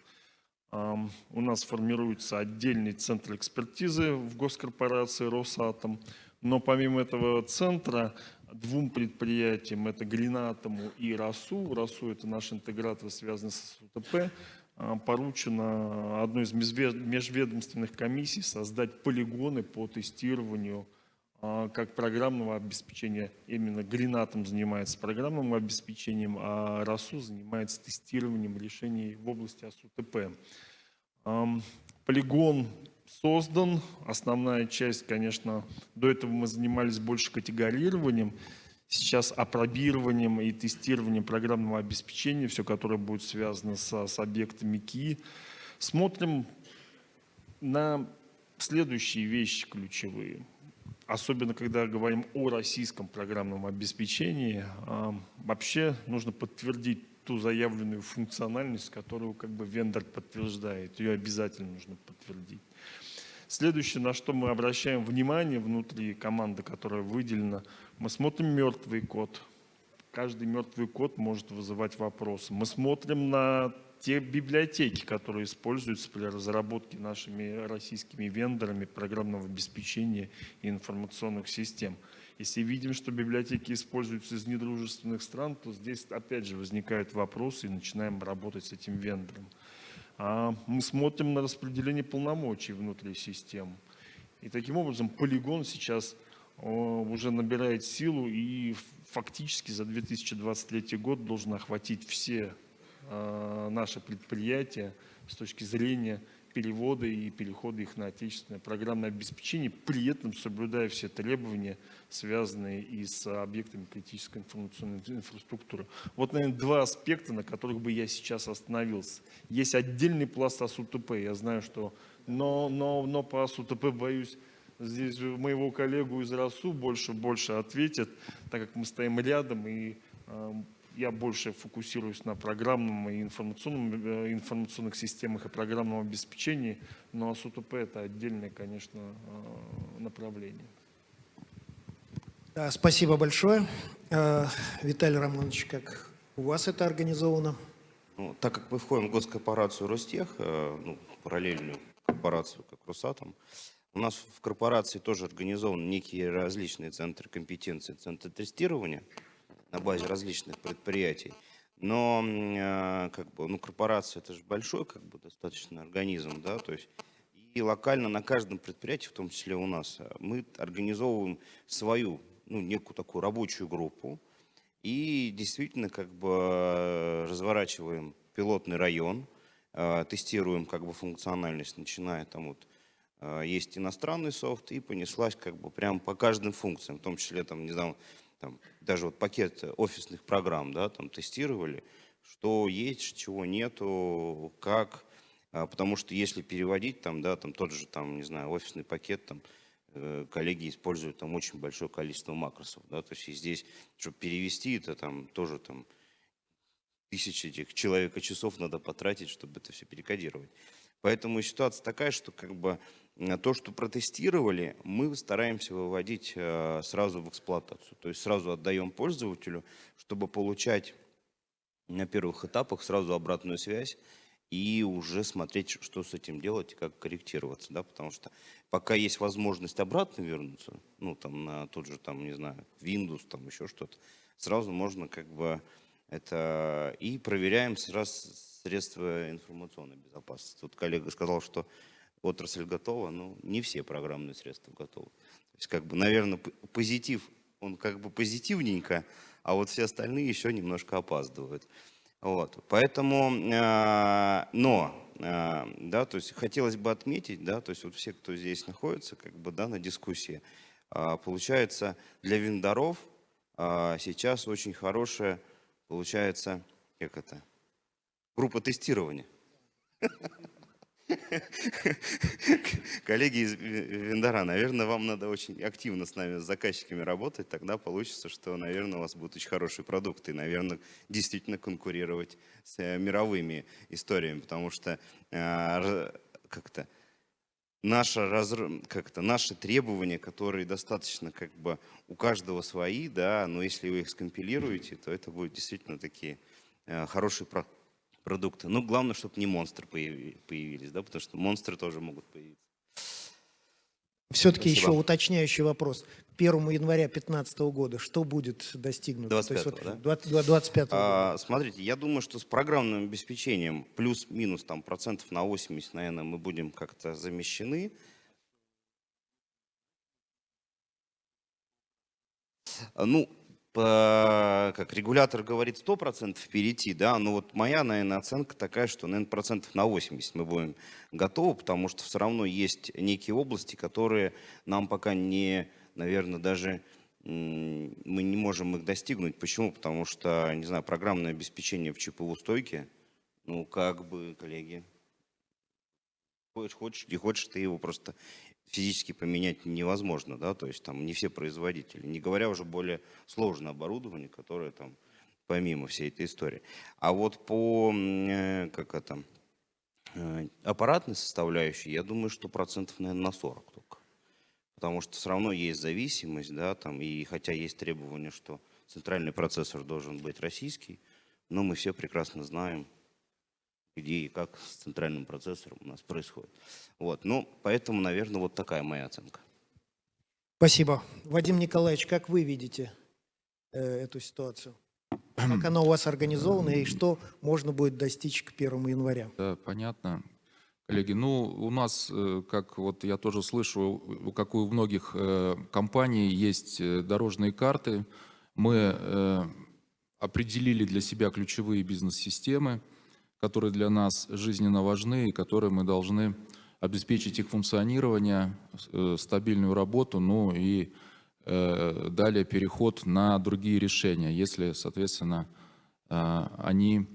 У нас формируется отдельный центр экспертизы в госкорпорации «Росатом», но помимо этого центра двум предприятиям, это Гринатому и РАСУ, РАСУ это наш интегратор, связанный с СУТП, а, поручено одной из межве- межведомственных комиссий создать полигоны по тестированию как программного обеспечения. Именно Гринатом занимается программным обеспечением, а РАСУ занимается тестированием решений в области АСУТП. Полигон создан. Основная часть, конечно, до этого мы занимались больше категорированием. Сейчас апробированием и тестированием программного обеспечения, все, которое будет связано со- с объектами КИ. Смотрим на следующие вещи ключевые. Особенно, когда говорим о российском программном обеспечении, а, вообще нужно подтвердить ту заявленную функциональность, которую как бы вендор подтверждает. Ее обязательно нужно подтвердить. Следующее, на что мы обращаем внимание внутри команды, которая выделена, мы смотрим мертвый код. Каждый мертвый код может вызывать вопросы. Мы смотрим на те библиотеки, которые используются при разработке нашими российскими вендорами программного обеспечения и информационных систем. Если видим, что библиотеки используются из недружественных стран, то здесь опять же возникают вопросы и начинаем работать с этим вендором. А Мы смотрим на распределение полномочий внутри систем. И таким образом полигон сейчас уже набирает силу и фактически за 2023 год должен охватить все наши предприятия с точки зрения перевода и перехода их на отечественное программное обеспечение, при этом соблюдая все требования, связанные и с объектами критической информационной инфраструктуры. Вот, наверное, два аспекта, на которых бы я сейчас остановился. Есть отдельный пласт АСУТП, я знаю, что... Но, но, но по АСУТП, боюсь, здесь моего коллегу из РАСУ больше больше ответят, так как мы стоим рядом и э, я больше фокусируюсь на программном и информационном, э, информационных системах и программном обеспечении, но СУТП это отдельное, конечно, э, направление.
Да, спасибо большое. Э, Виталий Романович, как у вас это организовано?
Ну, так как мы входим в госкорпорацию Ростех, ну, параллельную корпорацию, как Росатом, у нас в корпорации тоже организованы некие различные центры компетенции, центры тестирования на базе различных предприятий. Но э, как бы, ну, корпорация это же большой как бы, достаточно организм, да, то есть и локально на каждом предприятии, в том числе у нас, э, мы организовываем свою, ну, некую такую рабочую группу и действительно как бы э, разворачиваем пилотный район, тестируем как бы функциональность, начиная там вот есть иностранный софт и понеслась как бы прям по каждым функциям, в том числе там, не знаю, там, даже вот пакет офисных программ, да, там тестировали, что есть, чего нету, как, а, потому что если переводить там, да, там тот же, там, не знаю, офисный пакет, там, э, коллеги используют там очень большое количество макросов, да, то есть и здесь, чтобы перевести это там тоже там тысячи этих человека часов надо потратить, чтобы это все перекодировать. Поэтому ситуация такая, что как бы то, что протестировали, мы стараемся выводить э, сразу в эксплуатацию. То есть сразу отдаем пользователю, чтобы получать на первых этапах сразу обратную связь и уже смотреть, что с этим делать и как корректироваться. Да? Потому что пока есть возможность обратно вернуться, ну там на тот же, там, не знаю, Windows, там еще что-то, сразу можно как бы это и проверяем сразу средства информационной безопасности. Тут коллега сказал, что отрасль готова, но не все программные средства готовы. То есть, как бы, наверное, позитив, он как бы позитивненько, а вот все остальные еще немножко опаздывают. Вот, поэтому, э, но, э, да, то есть хотелось бы отметить, да, то есть вот все, кто здесь находится, как бы, да, на дискуссии, э, получается, для вендоров э, сейчас очень хорошая, получается, как это, группа тестирования. Коллеги из вендора, наверное, вам надо очень активно с нами, с заказчиками работать, тогда получится, что, наверное, у вас будут очень хорошие продукты, и, наверное, действительно конкурировать с э, мировыми историями, потому что э, как-то разр... как наши требования, которые достаточно как бы у каждого свои, да, но если вы их скомпилируете, то это будут действительно такие э, хорошие продукты продукты. Ну, главное, чтобы не монстры появились, да, потому что монстры тоже могут появиться.
Все-таки еще уточняющий вопрос. 1 января 2015 года что будет достигнуто?
25
вот,
да?
20, 25
а, Смотрите, я думаю, что с программным обеспечением плюс-минус там процентов на 80, наверное, мы будем как-то замещены. Ну, как регулятор говорит, 100% перейти, да, но вот моя, наверное, оценка такая, что, наверное, процентов на 80 мы будем готовы, потому что все равно есть некие области, которые нам пока не, наверное, даже мы не можем их достигнуть. Почему? Потому что, не знаю, программное обеспечение в ЧПУ стойке, ну, как бы, коллеги, хочешь, не хочешь, ты его просто физически поменять невозможно, да, то есть там не все производители, не говоря уже более сложное оборудование, которое там помимо всей этой истории. А вот по, э, как это, э, аппаратной составляющей, я думаю, что процентов, наверное, на 40 только. Потому что все равно есть зависимость, да, там, и хотя есть требование, что центральный процессор должен быть российский, но мы все прекрасно знаем, где и как с центральным процессором у нас происходит. Вот, ну, поэтому, наверное, вот такая моя оценка.
Спасибо. Вадим Николаевич, как вы видите э, эту ситуацию? Как она у вас организована и что можно будет достичь к 1 января?
Да, понятно. Коллеги, ну, у нас, э, как вот я тоже слышу, у- как у многих э, компаний, есть э, дорожные карты. Мы э, определили для себя ключевые бизнес-системы, которые для нас жизненно важны и которые мы должны обеспечить их функционирование, э, стабильную работу, ну и э, далее переход на другие решения, если, соответственно, э, они,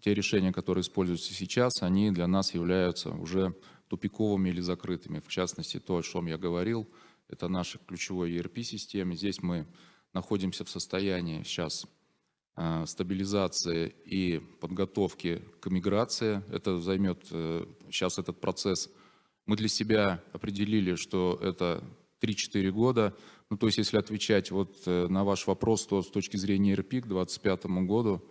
те решения, которые используются сейчас, они для нас являются уже тупиковыми или закрытыми. В частности, то, о чем я говорил, это наша ключевая ERP-система. Здесь мы находимся в состоянии сейчас стабилизации и подготовки к миграции. Это займет э, сейчас этот процесс. Мы для себя определили, что это 3-4 года. Ну, то есть, если отвечать вот э, на ваш вопрос, то с точки зрения РП к 2025 году,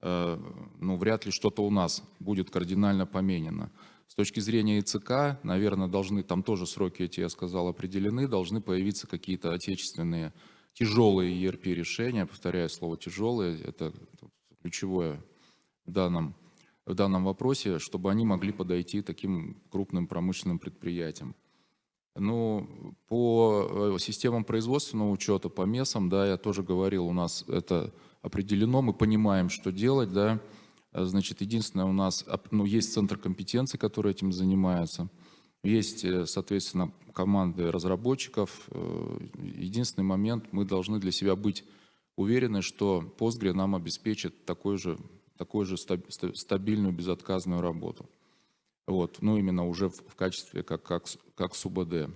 э, ну, вряд ли что-то у нас будет кардинально поменено. С точки зрения ИЦК, наверное, должны, там тоже сроки эти, я сказал, определены, должны появиться какие-то отечественные тяжелые ERP-решения, повторяю слово «тяжелые», это ключевое в данном, в данном вопросе, чтобы они могли подойти таким крупным промышленным предприятиям. Ну, по э, системам производственного учета, по МЕСам, да, я тоже говорил, у нас это определено, мы понимаем, что делать, да. Э, Значит, единственное, у нас ну, есть центр компетенции, который этим занимается. Есть, э, соответственно, команды разработчиков. Э, Единственный момент, мы должны для себя быть уверены, что Postgre нам обеспечит такой же, такой же стаб- ста- стабильную, безотказную работу. Вот, ну, именно уже в, качестве, как, как, как с УБД.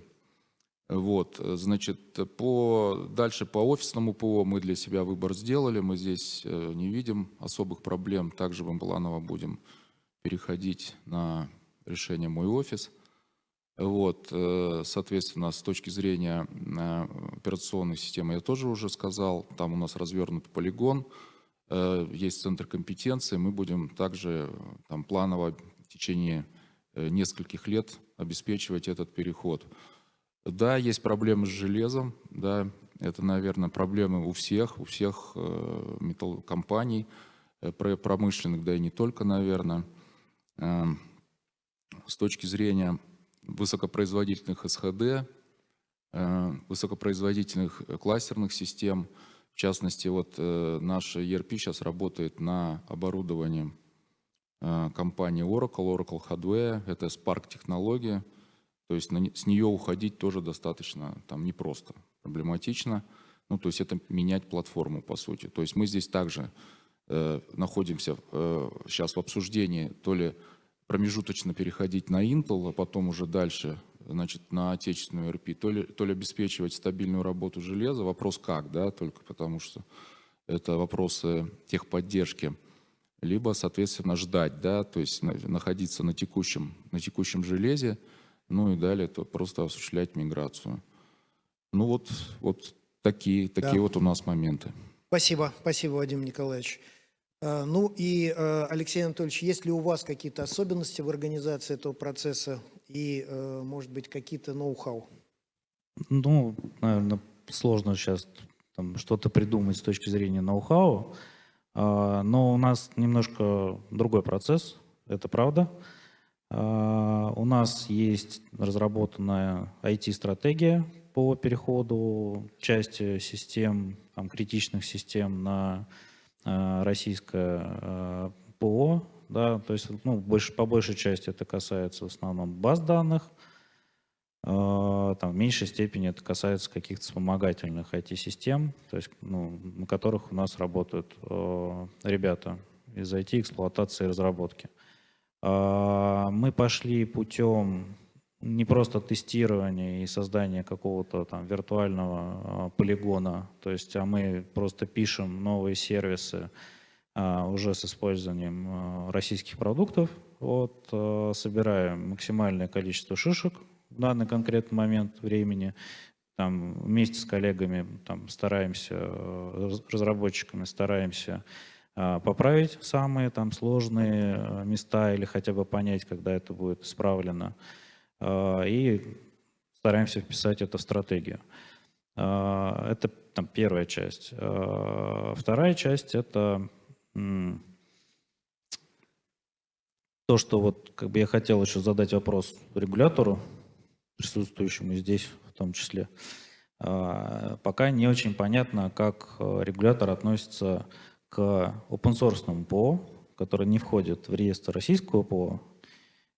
Вот, значит, по, дальше по офисному ПО мы для себя выбор сделали, мы здесь э, не видим особых проблем, также в Амбаланово будем переходить на решение «Мой офис». Вот, э, соответственно, с точки зрения э, операционной системы я тоже уже сказал, там у нас развернут полигон, э, есть центр компетенции, мы будем также там планово в течение нескольких лет обеспечивать этот переход. Да, есть проблемы с железом, да, это, наверное, проблемы у всех, у всех металлокомпаний, про- промышленных, да и не только, наверное. Эм, С точки зрения высокопроизводительных СХД, э, высокопроизводительных кластерных систем, в частности, вот э, наша ERP сейчас работает на оборудовании э, компании Oracle, Oracle Hardware, это Spark технология, то есть на с нее уходить тоже достаточно там непросто, проблематично. Ну, то есть это менять платформу, по сути. То есть мы здесь также э, находимся э, сейчас в обсуждении, то ли промежуточно переходить на Intel, а потом уже дальше значит, на отечественную ERP, то ли, то ли обеспечивать стабильную работу железа. Вопрос как, да, только потому что это вопросы техподдержки либо, соответственно, ждать, да, то есть на- находиться на текущем, на текущем железе, ну и далее то просто осуществлять миграцию. Ну вот, вот такие, такие
Да.
вот у нас моменты.
Спасибо, спасибо, Вадим Николаевич. Э, Ну и, э, Алексей Анатольевич, есть ли у вас какие-то особенности в организации этого процесса и, э, может быть, какие-то ноу-хау?
Ну, наверное, сложно сейчас что-то придумать с точки зрения ноу-хау, А, но у нас немножко другой процесс, это правда. А, У нас есть разработанная IT-стратегия по переходу части систем, там, критичных систем на российское а, ПО. Да, то есть ну, больше, по большей части это касается в основном баз данных, а, Там, в меньшей степени это касается каких-то вспомогательных IT-систем, то есть, ну, на которых у нас работают э, ребята из IT, эксплуатации и разработки. А, Мы пошли путем не просто тестирование и создание какого-то там виртуального а, полигона, то есть, а мы просто пишем новые сервисы а, уже с использованием а, российских продуктов, вот, а, собираем максимальное количество шишек в данный конкретный момент времени, там вместе с коллегами там стараемся, раз- разработчиками стараемся а, поправить самые там сложные места или хотя бы понять, когда это будет исправлено. А, И стараемся вписать это в стратегию. А, Это там первая часть. А, Вторая часть — это то, что вот как бы я хотел еще задать вопрос регулятору, присутствующему здесь в том числе. Пока не очень понятно, как э, регулятор относится к open source ПО, который не входит в реестр российского ПО.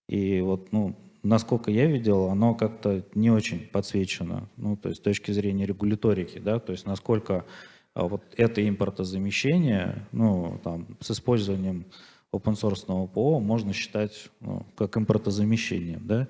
И вот, ну, насколько я видел, оно как-то не очень подсвечено, ну, то есть с точки зрения регуляторики, да, то есть насколько а, вот это импортозамещение, ну, там, с использованием open source ПО можно считать ну, как импортозамещением, да.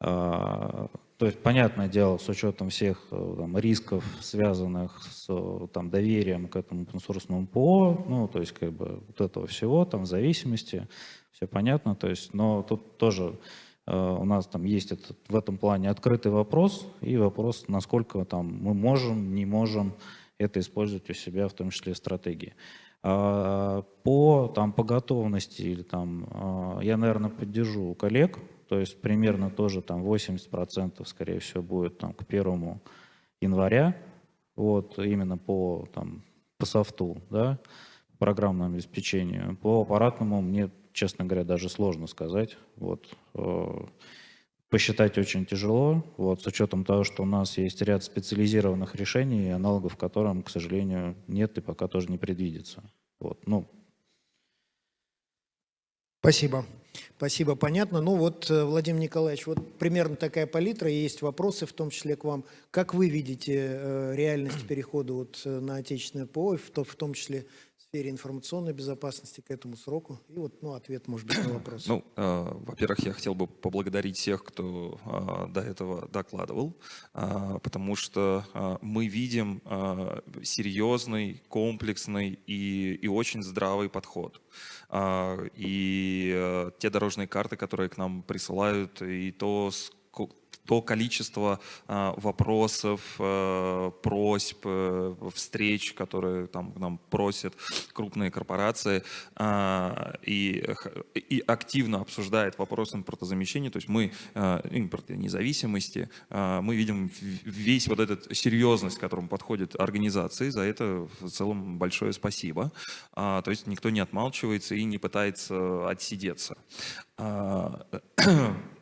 А, то есть, понятное дело, с учетом всех э, там, рисков, связанных с э, там, доверием к этому open ПО, ну, то есть, как бы, вот этого всего, там, зависимости, все понятно, то есть, но тут тоже у нас там есть этот, в этом плане открытый вопрос и вопрос, насколько там мы можем, не можем это использовать у себя, в том числе стратегии. А, По, там, по готовности или там, а, я, наверное, поддержу коллег, то есть примерно тоже там 80% скорее всего будет там к первому января, вот именно по там по софту, да, программному обеспечению. По аппаратному мне, честно говоря, даже сложно сказать. Вот э, посчитать очень тяжело, вот с учетом того, что у нас есть ряд специализированных решений, аналогов которым, к сожалению, нет и пока тоже не предвидится. Вот, ну,
Спасибо. Спасибо, понятно. Ну вот, э, Владимир Николаевич, вот примерно такая палитра, есть вопросы, в том числе к вам. Как вы видите э, реальность перехода вот на отечественное ПО, в, то- в том числе сфере информационной безопасности к этому сроку? И вот, ну, ответ, может быть, на вопрос.
Ну, э, во-первых, я хотел бы поблагодарить всех, кто э, до этого докладывал, э, потому что э, мы видим э, серьезный, комплексный и, и очень здравый подход. А, И э, те дорожные карты, которые к нам присылают, и то, ско- то количество а, вопросов, э, просьб, э, встреч, которые там нам просят крупные корпорации, а, и, и активно обсуждает вопрос импортозамещения, то есть мы, э, импорт независимости, а, мы видим весь вот этот серьезность, к которому подходят организации, за это в целом большое спасибо. А, То есть никто не отмалчивается и не пытается отсидеться.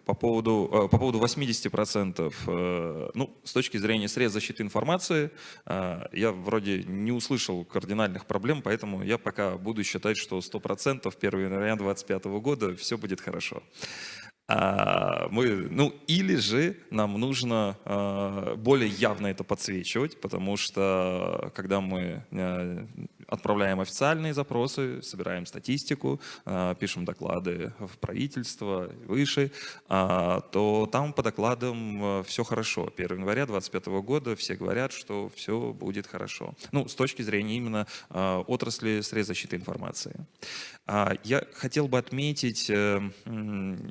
По поводу, э, по поводу 80%, э, ну, с точки зрения средств защиты информации, э, я вроде не услышал кардинальных проблем, поэтому я пока буду считать, что 100% 1 января 2025 года все будет хорошо. А, мы, ну, или же нам нужно более явно это подсвечивать, потому что когда мы отправляем официальные запросы, собираем статистику, э, пишем доклады в правительство, выше, а, то там по докладам все хорошо. 1 января 2025 года все говорят, что все будет хорошо. Ну, с точки зрения именно э, отрасли средств защиты информации. А, Я хотел бы отметить э,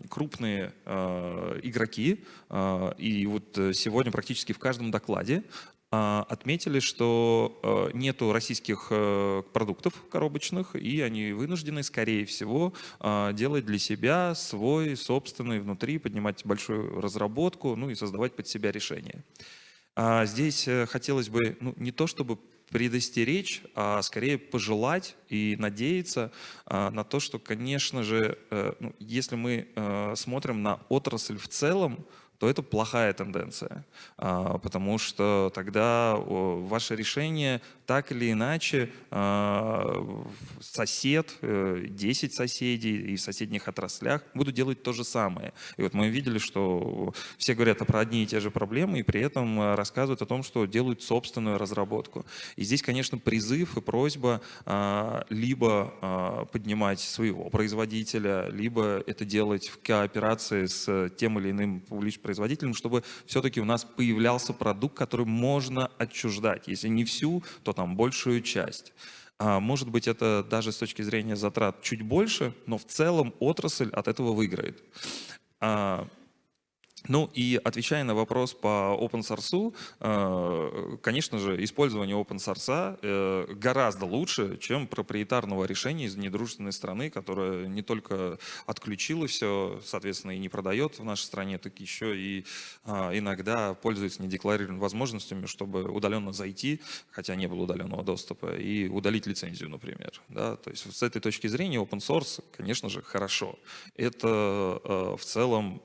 крупные э, игроки, э, и вот э, сегодня практически в каждом докладе а, отметили, что э, нету российских э, продуктов коробочных, и они вынуждены, скорее всего, а, делать для себя свой собственный внутри, поднимать большую разработку, ну и создавать под себя решения. А Здесь э, хотелось бы ну, не то чтобы предостеречь, а скорее пожелать и надеяться а, на то, что, конечно же, ну, если мы смотрим на отрасль в целом, то это плохая тенденция, А, потому что тогда ваше решение так или иначе а, сосед, э, 10 соседей и в соседних отраслях будут делать то же самое. И вот мы видели, что все говорят про одни и те же проблемы, и при этом э, рассказывают о том, что делают собственную разработку. И здесь, конечно, призыв и просьба а, либо поднимать своего производителя, либо это делать в кооперации с тем или иным публичным производителем, чтобы все-таки у нас появлялся продукт, который можно отчуждать. Если не всю, то там большую часть. А, Может быть, это даже с точки зрения затрат чуть больше, но в целом отрасль от этого выиграет. Ну и отвечая на вопрос по open source, э, конечно же, использование open source э, гораздо лучше, чем проприетарного решения из недружественной страны, которая не только отключила все, соответственно, и не продает в нашей стране, так еще и а, иногда пользуется недекларированными возможностями, чтобы удаленно зайти, хотя не было удаленного доступа, и удалить лицензию, например. Да? То есть с этой точки зрения open source, конечно же, хорошо. Это э, в целом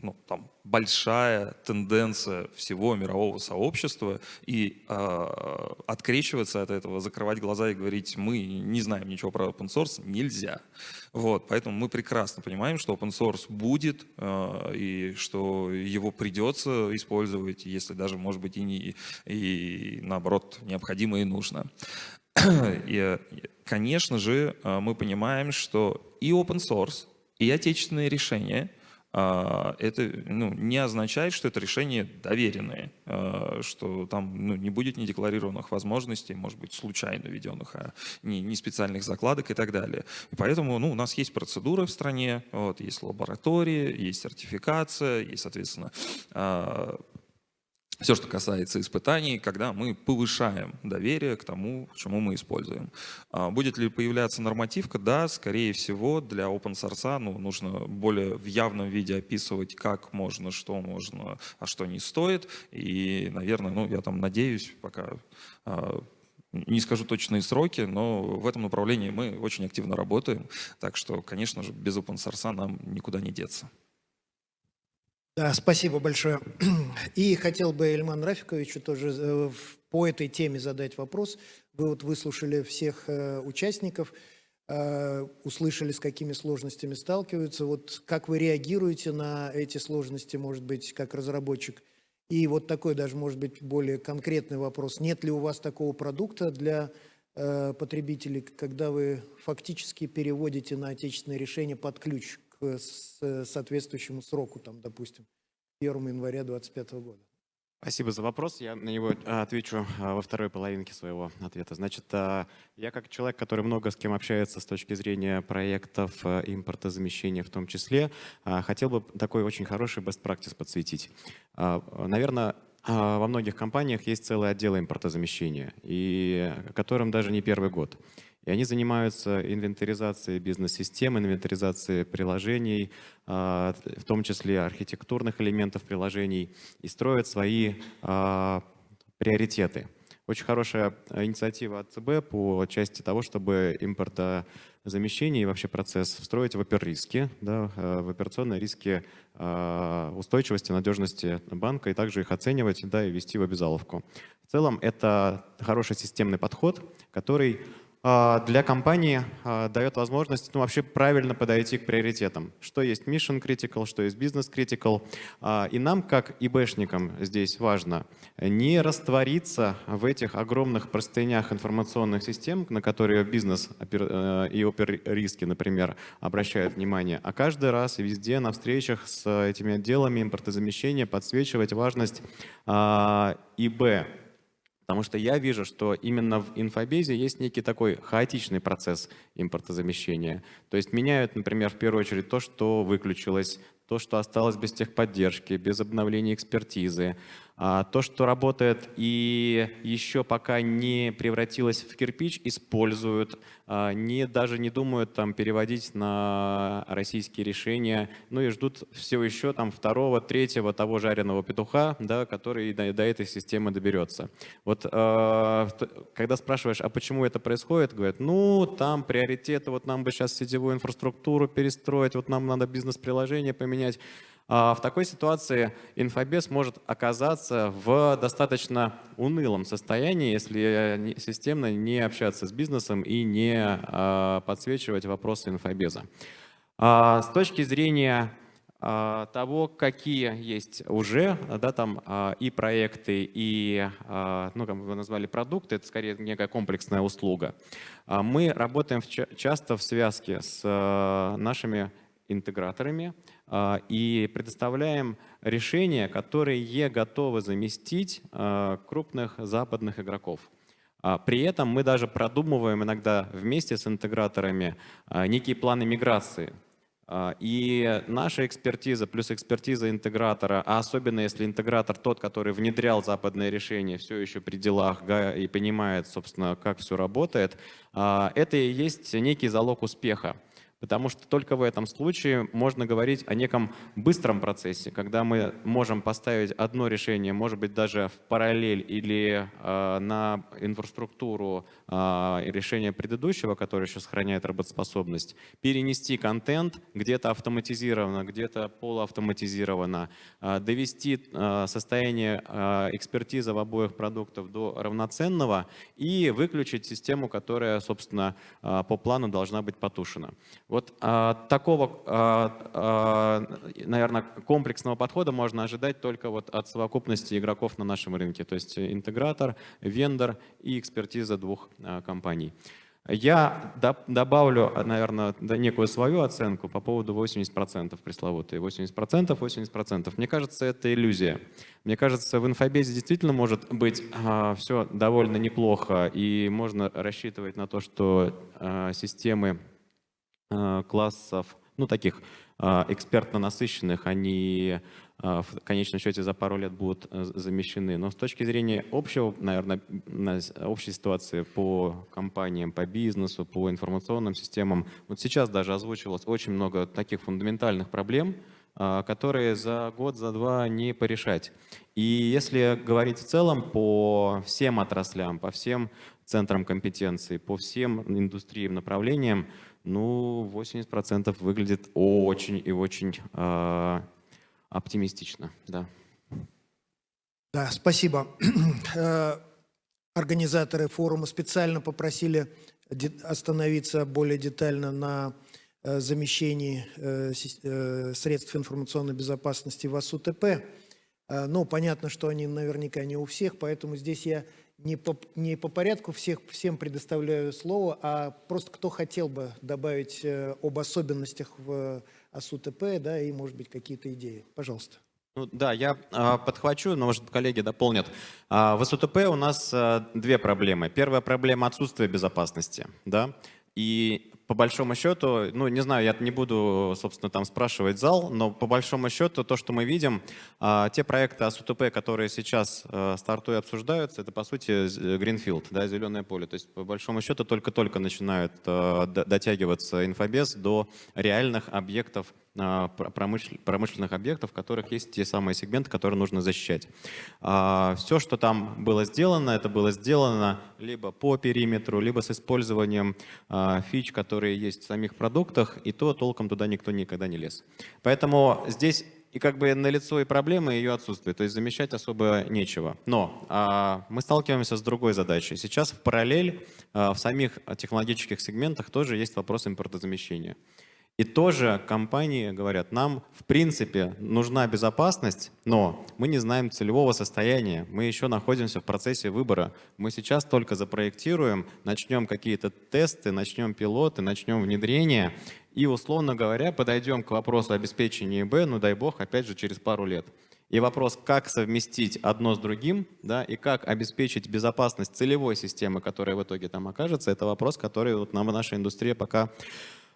ну, там, большая тенденция всего мирового сообщества, и э, открещиваться от этого, закрывать глаза и говорить, мы не знаем ничего про open source, нельзя. Вот, поэтому мы прекрасно понимаем, что open source будет, э, и что его придется использовать, если даже, может быть, и, не, и наоборот, необходимо и нужно. И, конечно же, э, мы понимаем, что и open source, и отечественные решения – а, это ну, не означает, что это решение доверенное, а, что там ну, не будет недекларированных возможностей, может быть, случайно введенных, а не, не специальных закладок и так далее. И поэтому ну, у нас есть процедуры в стране, вот, есть лаборатории, есть сертификация, есть, соответственно, а, все, что касается испытаний, когда мы повышаем доверие к тому, чему мы используем. А Будет ли появляться нормативка? Да, скорее всего, для open source ну, нужно более в явном виде описывать, как можно, что можно, а что не стоит. И, наверное, ну, я там надеюсь, пока а, не скажу точные сроки, но в этом направлении мы очень активно работаем. Так что, конечно же, без open source нам никуда не деться.
Да, спасибо большое. И хотел бы Эльман Рафиковичу тоже э, по этой теме задать вопрос. Вы вот выслушали всех э, участников, э, услышали, с какими сложностями сталкиваются. Вот как вы реагируете на эти сложности, может быть, как разработчик? И вот такой даже, может быть, более конкретный вопрос. Нет ли у вас такого продукта для потребителей, когда вы фактически переводите на отечественное решение под ключ к с- соответствующему сроку, там, допустим, 1 января 2025 года?
Спасибо за вопрос. Я на него а, отвечу во второй половинке своего ответа. Значит, я как человек, который много с кем общается с точки зрения проектов импортозамещения в том числе, хотел бы такой очень хороший best practice подсветить. Наверное, во многих компаниях есть целый отдел импортозамещения, и которым даже не первый год. И они занимаются инвентаризацией бизнес-систем, инвентаризацией приложений, а, в том числе архитектурных элементов приложений, и строят свои а, приоритеты. Очень хорошая инициатива от ЦБ по части того, чтобы импортозамещение и вообще процесс встроить в оперриски, да, э, в операционные риски а, устойчивости, надежности банка, и также их оценивать да, и вести в обязаловку. В целом это хороший системный подход, который для компании а, дает возможность ну, вообще правильно подойти к приоритетам. Что есть mission critical, что есть business critical. А, И нам, как ИБшникам, здесь важно не раствориться в этих огромных простынях информационных систем, на которые бизнес э, и опер-риски, например, обращают внимание, а каждый раз везде на встречах с этими отделами импортозамещения подсвечивать важность а, ИБ, Потому что я вижу, что именно в инфобезе есть некий такой хаотичный процесс импортозамещения. То есть меняют, например, в первую очередь то, что выключилось, то, что осталось без техподдержки, без обновления экспертизы, то, что работает и еще пока не превратилось в кирпич, используют, а, не, даже не думают там переводить на российские решения, ну и ждут все еще там второго, третьего того жареного петуха, да, который до, до этой системы доберется. Вот а, когда спрашиваешь, а почему это происходит, говорят, ну там приоритеты, вот нам бы сейчас сетевую инфраструктуру перестроить, вот нам надо бизнес-приложение поменять. А В такой ситуации инфобес может оказаться в достаточно унылом состоянии, если не- системно не общаться с бизнесом и не а, подсвечивать вопросы инфобеза. А, С точки зрения того, какие есть уже да, там, и проекты, и, ну, как вы назвали, продукты, это скорее некая комплексная услуга. Мы работаем часто в связке с нашими интеграторами и предоставляем решения, которые готовы заместить а, крупных западных игроков. А, При этом мы даже продумываем иногда вместе с интеграторами а, некие планы миграции. А, И наша экспертиза плюс экспертиза интегратора, а особенно если интегратор тот, который внедрял западное решение, все еще при делах и понимает, собственно, как все работает, а, это и есть некий залог успеха. Потому что только в этом случае можно говорить о неком быстром процессе, когда мы можем поставить одно решение, может быть, даже в параллель или э, на инфраструктуру э, решения предыдущего, которое еще сохраняет работоспособность, перенести контент где-то автоматизированно, где-то полуавтоматизированно, э, довести э, состояние э, экспертизы в обоих продуктах до равноценного и выключить систему, которая, собственно, э, по плану должна быть потушена. Вот а, такого, наверное, комплексного подхода можно ожидать только вот от совокупности игроков на нашем рынке, то есть интегратор, вендор и экспертиза двух а, компаний. Я добавлю, наверное, некую свою оценку по поводу 80% пресловутые. 80%, 80%. Мне кажется, это иллюзия. Мне кажется, в инфобезе действительно может быть все довольно неплохо, и можно рассчитывать на то, что а, системы э, классов, ну, таких э, экспертно насыщенных, они э, в конечном счете за пару лет будут э, замещены. Но с точки зрения общего, наверное, общей ситуации по компаниям, по бизнесу, по информационным системам, вот сейчас даже озвучивалось очень много таких фундаментальных проблем, э, которые за год, за два не порешать. И если говорить в целом по всем отраслям, по всем центрам компетенции, по всем индустриям, направлениям, ну, 80% выглядит очень и очень э, оптимистично, да.
Да, спасибо. Э, Организаторы форума специально попросили остановиться более детально на э, замещении э, средств информационной безопасности в АСУТП. Ну, понятно, что они наверняка не у всех, поэтому здесь я не по, не по порядку всех, всем предоставляю слово, а просто кто хотел бы добавить э, об особенностях в АСУТП, да, и, может быть, какие-то идеи. Пожалуйста.
Ну, да, я а, подхвачу, но, может, коллеги дополнят. А, в СУТП у нас а, две проблемы. Первая проблема – отсутствие безопасности, да, и по большому счету, ну, не знаю, я не буду, собственно, там спрашивать зал, но по большому счету то, что мы видим, а, те проекты АСУТП, которые сейчас а, стартуя обсуждаются, это, по сути, Greenfield, да, зеленое поле. То есть, по большому счету, только-только начинают д- дотягиваться инфобез до реальных объектов промышленных объектов, в которых есть те самые сегменты, которые нужно защищать. Все, что там было сделано, это было сделано либо по периметру, либо с использованием а, фич, которые есть в самих продуктах, и то толком туда никто никогда не лез. Поэтому здесь и как бы налицо и проблема, и ее отсутствие. То есть замещать особо нечего. Но а, мы сталкиваемся с другой задачей. Сейчас в параллель а, в самих технологических сегментах тоже есть вопрос импортозамещения. И тоже компании говорят, нам в принципе нужна безопасность, но мы не знаем целевого состояния, мы еще находимся в процессе выбора. Мы сейчас только запроектируем, начнем какие-то тесты, начнем пилоты, начнем внедрение и, условно говоря, подойдем к вопросу обеспечения ИБ, ну дай бог, опять же, через пару лет. И вопрос, как совместить одно с другим, да, и как обеспечить безопасность целевой системы, которая в итоге там окажется, это вопрос, который вот нам наша индустрия пока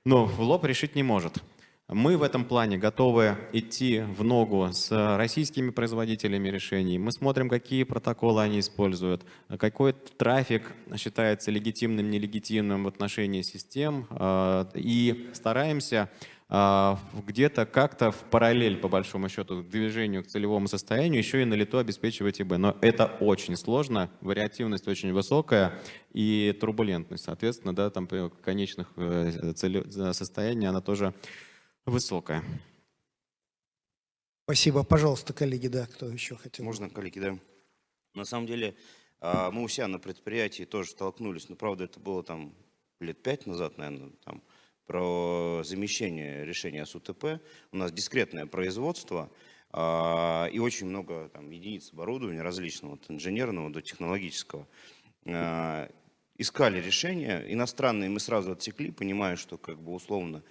ну, в лоб решить не может. Мы в этом плане готовы идти в ногу с российскими производителями решений. Мы смотрим, какие протоколы они используют, какой трафик считается легитимным, нелегитимным в отношении систем. э, И стараемся где-то как-то в параллель, по большому счету, к движению к целевому состоянию еще и на лету обеспечивать ИБ. Но это очень сложно, вариативность очень высокая и турбулентность, соответственно, да, там при конечных э, состояний она тоже высокая.
Спасибо. Пожалуйста, коллеги, да, кто еще хотел?
Можно, коллеги, да? На самом деле, а, мы у себя на предприятии тоже столкнулись, но, правда, это было там лет пять назад, наверное, там, про замещение решения СУТП. У нас дискретное производство а, и очень много там, единиц оборудования различного, от инженерного до технологического. А, Искали решения, иностранные мы сразу отсекли, понимая, что как бы условно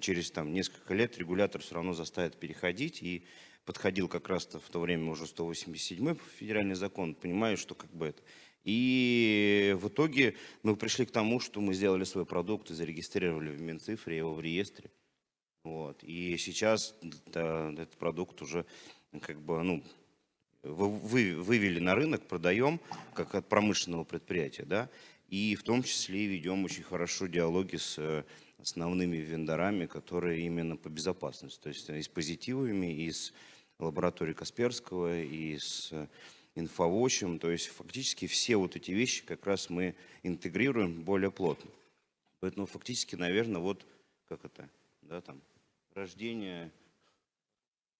через там, несколько лет регулятор все равно заставит переходить. И подходил как раз-то в то время уже 187 федеральный закон, понимаю, что как бы это. И в итоге мы пришли к тому, что мы сделали свой продукт и зарегистрировали в Минцифре его в реестре. Вот. И сейчас да, этот продукт уже как бы, ну, вы, вы, вывели на рынок, продаем, как от промышленного предприятия, да, и в том числе ведем очень хорошо диалоги с основными вендорами, которые именно по безопасности, то есть и с позитивами, и с лабораторией Касперского, и с инфовощем, то есть фактически все вот эти вещи как раз мы интегрируем более плотно. Поэтому фактически, наверное, вот как это, да, там, рождение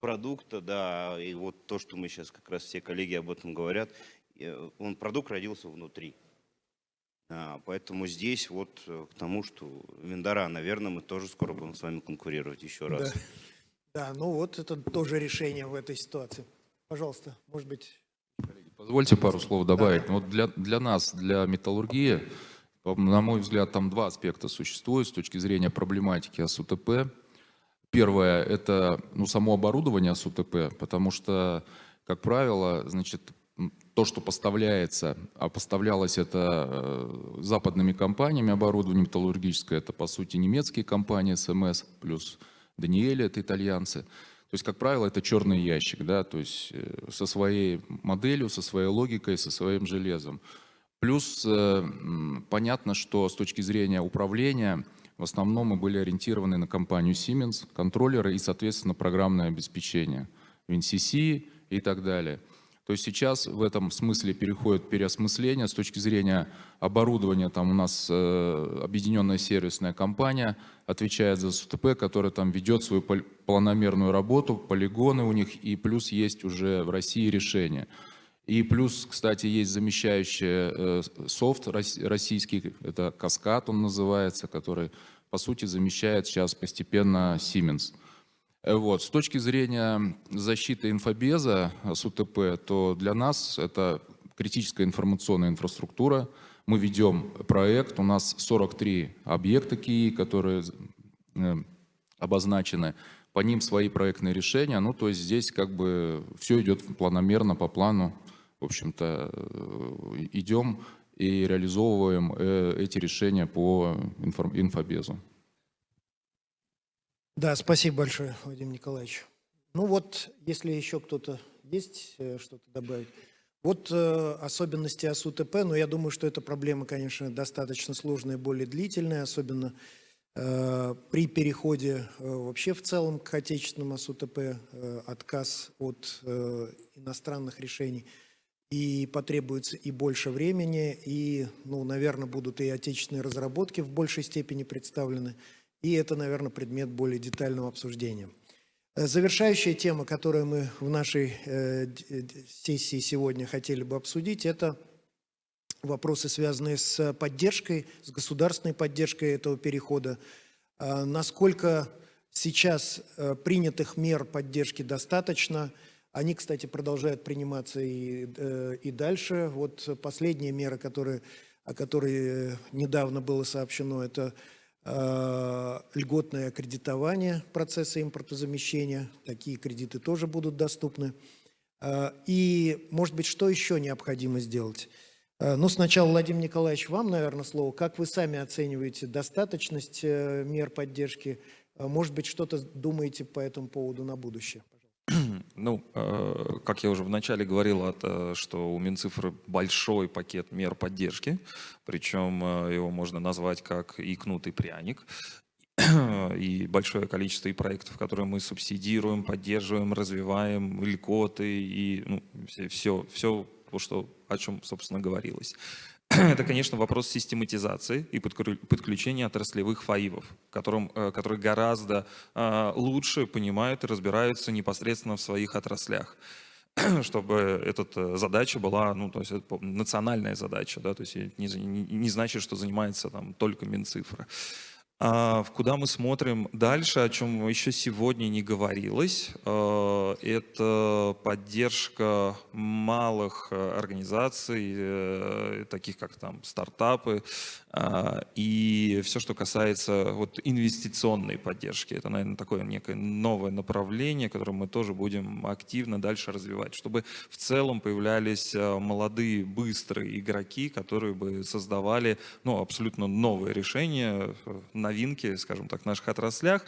продукта, да, и вот то, что мы сейчас как раз все коллеги об этом говорят, э, он, продукт родился внутри. А, поэтому здесь вот э, к тому, что вендора, наверное, мы тоже скоро будем с вами конкурировать еще раз.
Да. да, ну вот это тоже решение в этой ситуации. Пожалуйста, может быть...
Позвольте пару слов добавить. Вот для, для нас, для металлургии, на мой взгляд, там два аспекта существуют с точки зрения проблематики АСУТП. Первое – это ну, само оборудование АСУТП, потому что, как правило, значит, то, что поставляется, а поставлялось это э, западными компаниями оборудование металлургическое, это, по сути, немецкие компании СМС, плюс Даниэли, это итальянцы. То есть, как правило, это черный ящик, да, то есть э, со своей моделью, со своей логикой, со своим железом. Плюс э, понятно, что с точки зрения управления – в основном мы были ориентированы на компанию Siemens, контроллеры и, соответственно, программное обеспечение, WinCC и так далее. То есть сейчас в этом смысле переходит переосмысление с точки зрения оборудования. Там у нас э, объединенная сервисная компания отвечает за СУТП, которая там ведет свою планомерную работу, полигоны у них, и плюс есть уже в России решения. И плюс, кстати, есть замещающий э, софт российский, это Каскад он называется, который, по сути, замещает сейчас постепенно Siemens. Э, вот. С точки зрения защиты инфобеза с УТП, то для нас это критическая информационная инфраструктура. Мы ведем проект, у нас 43 объекта КИИ, которые э, обозначены, по ним свои проектные решения. Ну, то есть здесь как бы все идет планомерно, по плану в общем-то, э, идем и реализовываем э, эти решения по инфобезу.
Да, спасибо большое, Вадим Николаевич. Ну вот, если еще кто-то есть э, что-то добавить. Вот э, особенности АСУТП, но я думаю, что эта проблема, конечно, достаточно сложная более длительная, особенно э, при переходе э, вообще в целом к отечественному АСУТП, э, отказ от э, иностранных решений – и потребуется и больше времени, и, ну, наверное, будут и отечественные разработки в большей степени представлены, и это, наверное, предмет более детального обсуждения. Э, завершающая тема, которую мы в нашей э, сессии сегодня хотели бы обсудить, это вопросы, связанные с поддержкой, с государственной поддержкой этого перехода. Э, насколько сейчас э, принятых мер поддержки достаточно – они, кстати, продолжают приниматься и, э, и дальше. Вот последняя мера, которая, о которой недавно было сообщено, это э, льготное кредитование процесса импортозамещения. Такие кредиты тоже будут доступны. Э, и, может быть, что еще необходимо сделать? Ну, сначала, Владимир Николаевич, вам, наверное, слово. Как вы сами оцениваете достаточность мер поддержки? Может быть, что-то думаете по этому поводу на будущее?
Ну, э, как я уже вначале говорил, что у Минцифры большой пакет мер поддержки, причем э, его можно назвать как икнутый пряник. И большое количество и проектов, которые мы субсидируем, поддерживаем, развиваем, льготы и ну, все, все, все что, о чем, собственно, говорилось. это, конечно, вопрос систематизации и подключения отраслевых фаивов, которым, э, которые гораздо э, лучше понимают и разбираются непосредственно в своих отраслях чтобы эта задача была, ну, то есть это национальная задача, да, то есть не, не значит, что занимается там только Минцифра. А, куда мы смотрим дальше, о чем еще сегодня не говорилось, э, это поддержка малых э, организаций, э, таких как там стартапы, и все, что касается вот инвестиционной поддержки. Это, наверное, такое некое новое направление, которое мы тоже будем активно дальше развивать, чтобы в целом появлялись молодые, быстрые игроки, которые бы создавали ну, абсолютно новые решения на новинки, скажем так, в наших отраслях.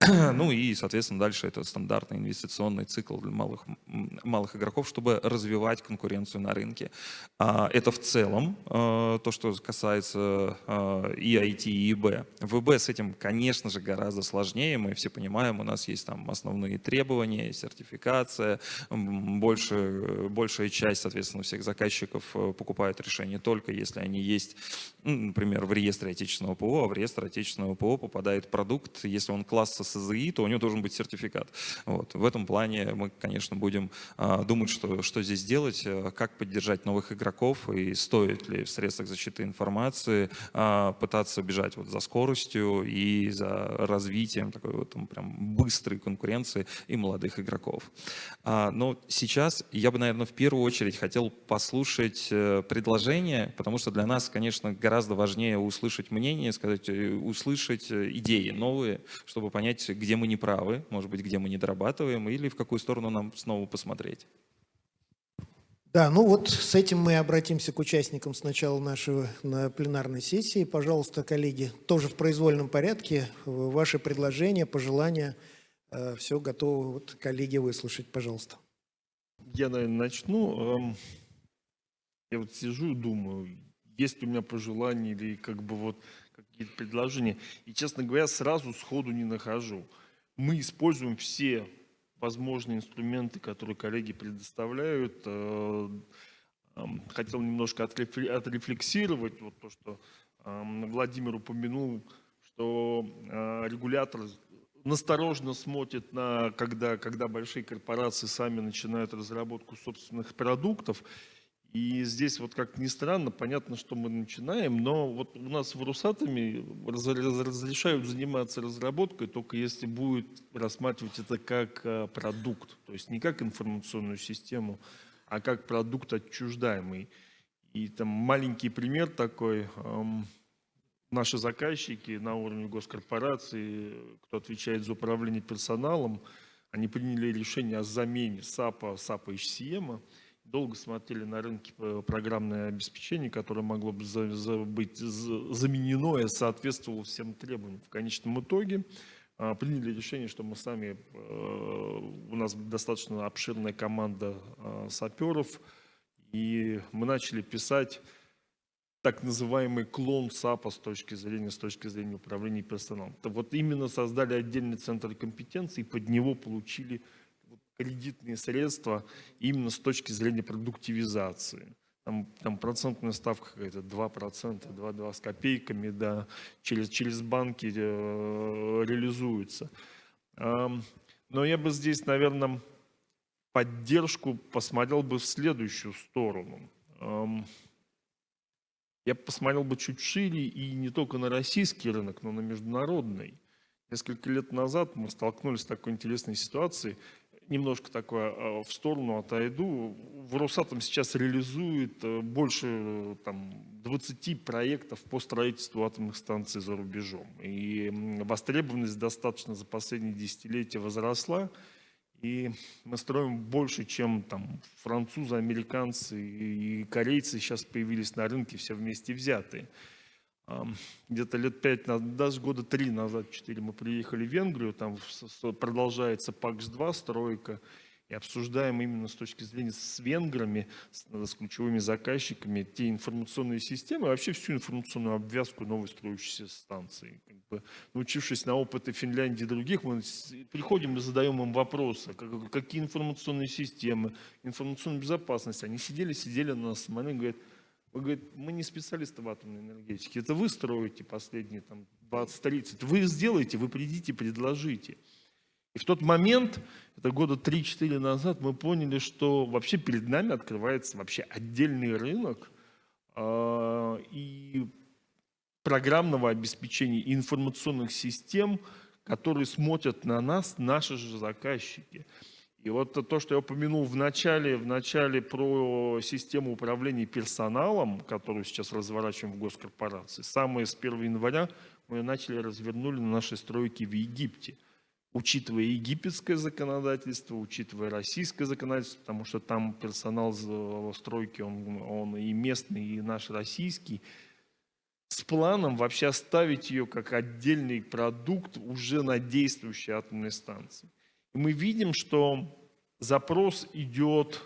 Ну и, соответственно, дальше это стандартный инвестиционный цикл для малых, малых игроков, чтобы развивать конкуренцию на рынке. А, это в целом а, то, что касается а, и IT, и ИБ. В ИБ с этим, конечно же, гораздо сложнее. Мы все понимаем, у нас есть там основные требования, сертификация. Больше, большая часть, соответственно, всех заказчиков э, покупают решения только если они есть, например, в реестре отечественного ПО, а в реестр отечественного ПО попадает продукт, если он класса СЗИ, то у него должен быть сертификат. Вот. В этом плане мы, конечно, будем а, думать, что, что здесь делать, а, как поддержать новых игроков и стоит ли в средствах защиты информации а, пытаться бежать вот за скоростью и за развитием такой вот там, прям быстрой конкуренции и молодых игроков. А, но сейчас я бы, наверное, в первую очередь хотел послушать э, предложения, потому что для нас, конечно, гораздо важнее услышать мнение, сказать, э, услышать э, идеи новые, чтобы понять, понять, где мы не правы, может быть, где мы не дорабатываем, или в какую сторону нам снова посмотреть.
Да, ну вот с этим мы обратимся к участникам сначала нашего на пленарной сессии. Пожалуйста, коллеги, тоже в произвольном порядке, ваши предложения, пожелания, э, все готово. Вот коллеги выслушать, пожалуйста.
Я, наверное, начну. Эм, я вот сижу и думаю, есть ли у меня пожелания или как бы вот какие-то предложения. И, честно говоря, сразу сходу не нахожу. Мы используем все возможные инструменты, которые коллеги предоставляют. Э, хотел немножко отрефлексировать вот то, что Владимир упомянул, что э, регулятор насторожно смотрит на, когда, когда большие корпорации сами начинают разработку собственных продуктов. И здесь вот как ни странно, понятно, что мы начинаем, но вот у нас в Русатоме разрешают заниматься разработкой, только если будет рассматривать это как а, продукт, то есть не как информационную систему, а как продукт отчуждаемый. И там маленький пример такой, наши заказчики на уровне госкорпорации, кто отвечает за управление персоналом, они приняли решение о замене САПа, САПа HCM, долго смотрели на рынке программное обеспечение, которое могло бы за, за, быть заменено и соответствовало всем требованиям. В конечном итоге а, приняли решение, что мы сами, э, у нас достаточно обширная команда а, саперов, и мы начали писать так называемый клон САПа с точки зрения, с точки зрения управления персоналом. Вот именно создали отдельный центр компетенции, и под него получили кредитные средства именно с точки зрения продуктивизации. Там, там процентная ставка какая-то 2%, 2-2 с копейками, да, через, через банки э, реализуется. Эм, но я бы здесь, наверное, поддержку посмотрел бы в следующую сторону. Эм, я посмотрел бы чуть шире и не только на российский рынок, но на международный. Несколько лет назад мы столкнулись с такой интересной ситуацией немножко такое э, в сторону отойду. В Росатом сейчас реализует э, больше э, там, 20 проектов по строительству атомных станций за рубежом. И востребованность достаточно за последние десятилетия возросла. И мы строим больше, чем там, французы, американцы и корейцы сейчас появились на рынке все вместе взятые где-то лет пять, даже года три назад, четыре, мы приехали в Венгрию, там продолжается ПАКС-2 стройка, и обсуждаем именно с точки зрения с венграми, с, с ключевыми заказчиками, те информационные системы, вообще всю информационную обвязку новой строящейся станции. Как бы, научившись на опыты Финляндии и других, мы приходим и задаем им вопросы, как, какие информационные системы, информационная безопасность. Они сидели, сидели на нас, смотрели, говорят, Вы говорите, мы не специалисты в атомной энергетике, это вы строите последние там, 20-30. Вы сделаете, вы придите, предложите. И в тот момент, это года 3-4 назад, мы поняли, что вообще перед нами открывается вообще отдельный рынок э, и программного обеспечения, информационных систем, которые смотрят на нас, наши же заказчики. И вот то, что я упомянул в начале, в начале про систему управления персоналом, которую сейчас разворачиваем в госкорпорации, самое с 1 января мы ее начали развернули на нашей стройке в Египте. Учитывая египетское законодательство, учитывая российское законодательство, потому что там персонал стройки, он, он и местный, и наш российский, с планом вообще оставить ее как отдельный продукт уже на действующей атомной станции. Мы видим, что запрос идет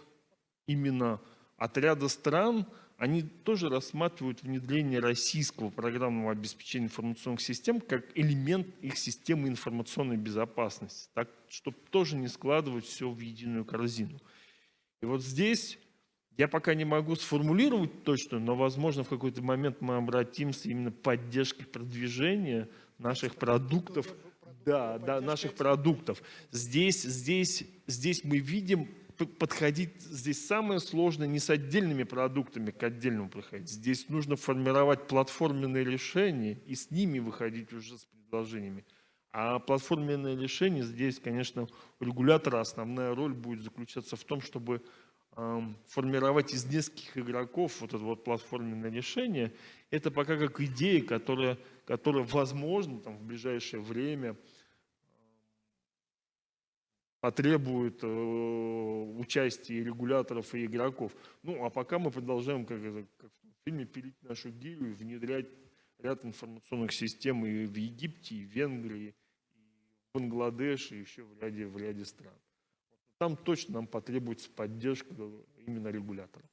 именно от ряда стран, они тоже рассматривают внедрение российского программного обеспечения информационных систем как элемент их системы информационной безопасности, так, чтобы тоже не складывать все в единую корзину. И вот здесь я пока не могу сформулировать точно, но, возможно, в какой-то момент мы обратимся именно к поддержке продвижения наших продуктов да, да, наших продуктов. Здесь, здесь, здесь мы видим подходить, здесь самое сложное не с отдельными продуктами к отдельному приходить. Здесь нужно формировать платформенные решения и с ними выходить уже с предложениями. А платформенное решение здесь, конечно, у регулятора основная роль будет заключаться в том, чтобы э, формировать из нескольких игроков вот это вот платформенное решение. Это пока как идея, которая, которая возможно там, в ближайшее время потребует э, участия регуляторов и игроков. Ну, а пока мы продолжаем, как, как в фильме, пилить нашу гирю и внедрять ряд информационных систем и в Египте, и в Венгрии, и в Бангладеше, и еще в ряде, в ряде стран. Там точно нам потребуется поддержка именно регулятора.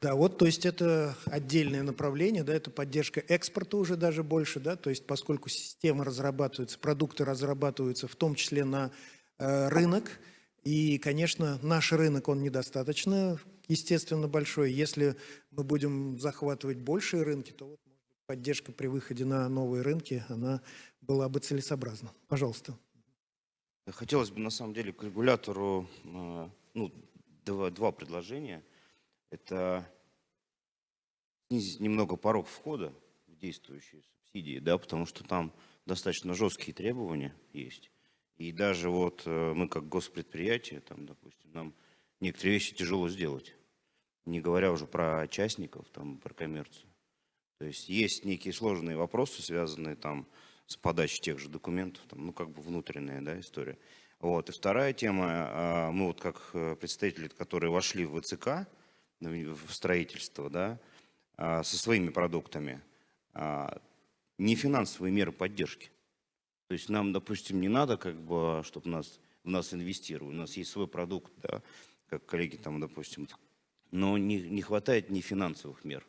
Да, вот, то есть это отдельное направление, да, это поддержка экспорта уже даже больше, да, то есть поскольку системы разрабатываются, продукты разрабатываются в том числе на рынок. И, конечно, наш рынок, он недостаточно, естественно, большой. Если мы будем захватывать большие рынки, то вот, поддержка при выходе на новые рынки, она была бы целесообразна. Пожалуйста.
Хотелось бы, на самом деле, к регулятору э, ну, два, два предложения. Это снизить немного порог входа в действующие субсидии, да, потому что там достаточно жесткие требования есть. И даже вот э, мы как госпредприятие, там, допустим, нам некоторые вещи тяжело сделать. Не говоря уже про частников, там, про коммерцию. То есть есть некие сложные вопросы, связанные там с подачей тех же документов, там, ну как бы внутренняя да, история. Вот. И вторая тема, а, мы вот как э, представители, которые вошли в ВЦК, в строительство, да, а, со своими продуктами, а, не финансовые меры поддержки. То есть нам, допустим, не надо, как бы, чтобы нас, в нас инвестировали. У нас есть свой продукт, да, как коллеги там, допустим. Но не, не хватает ни финансовых мер.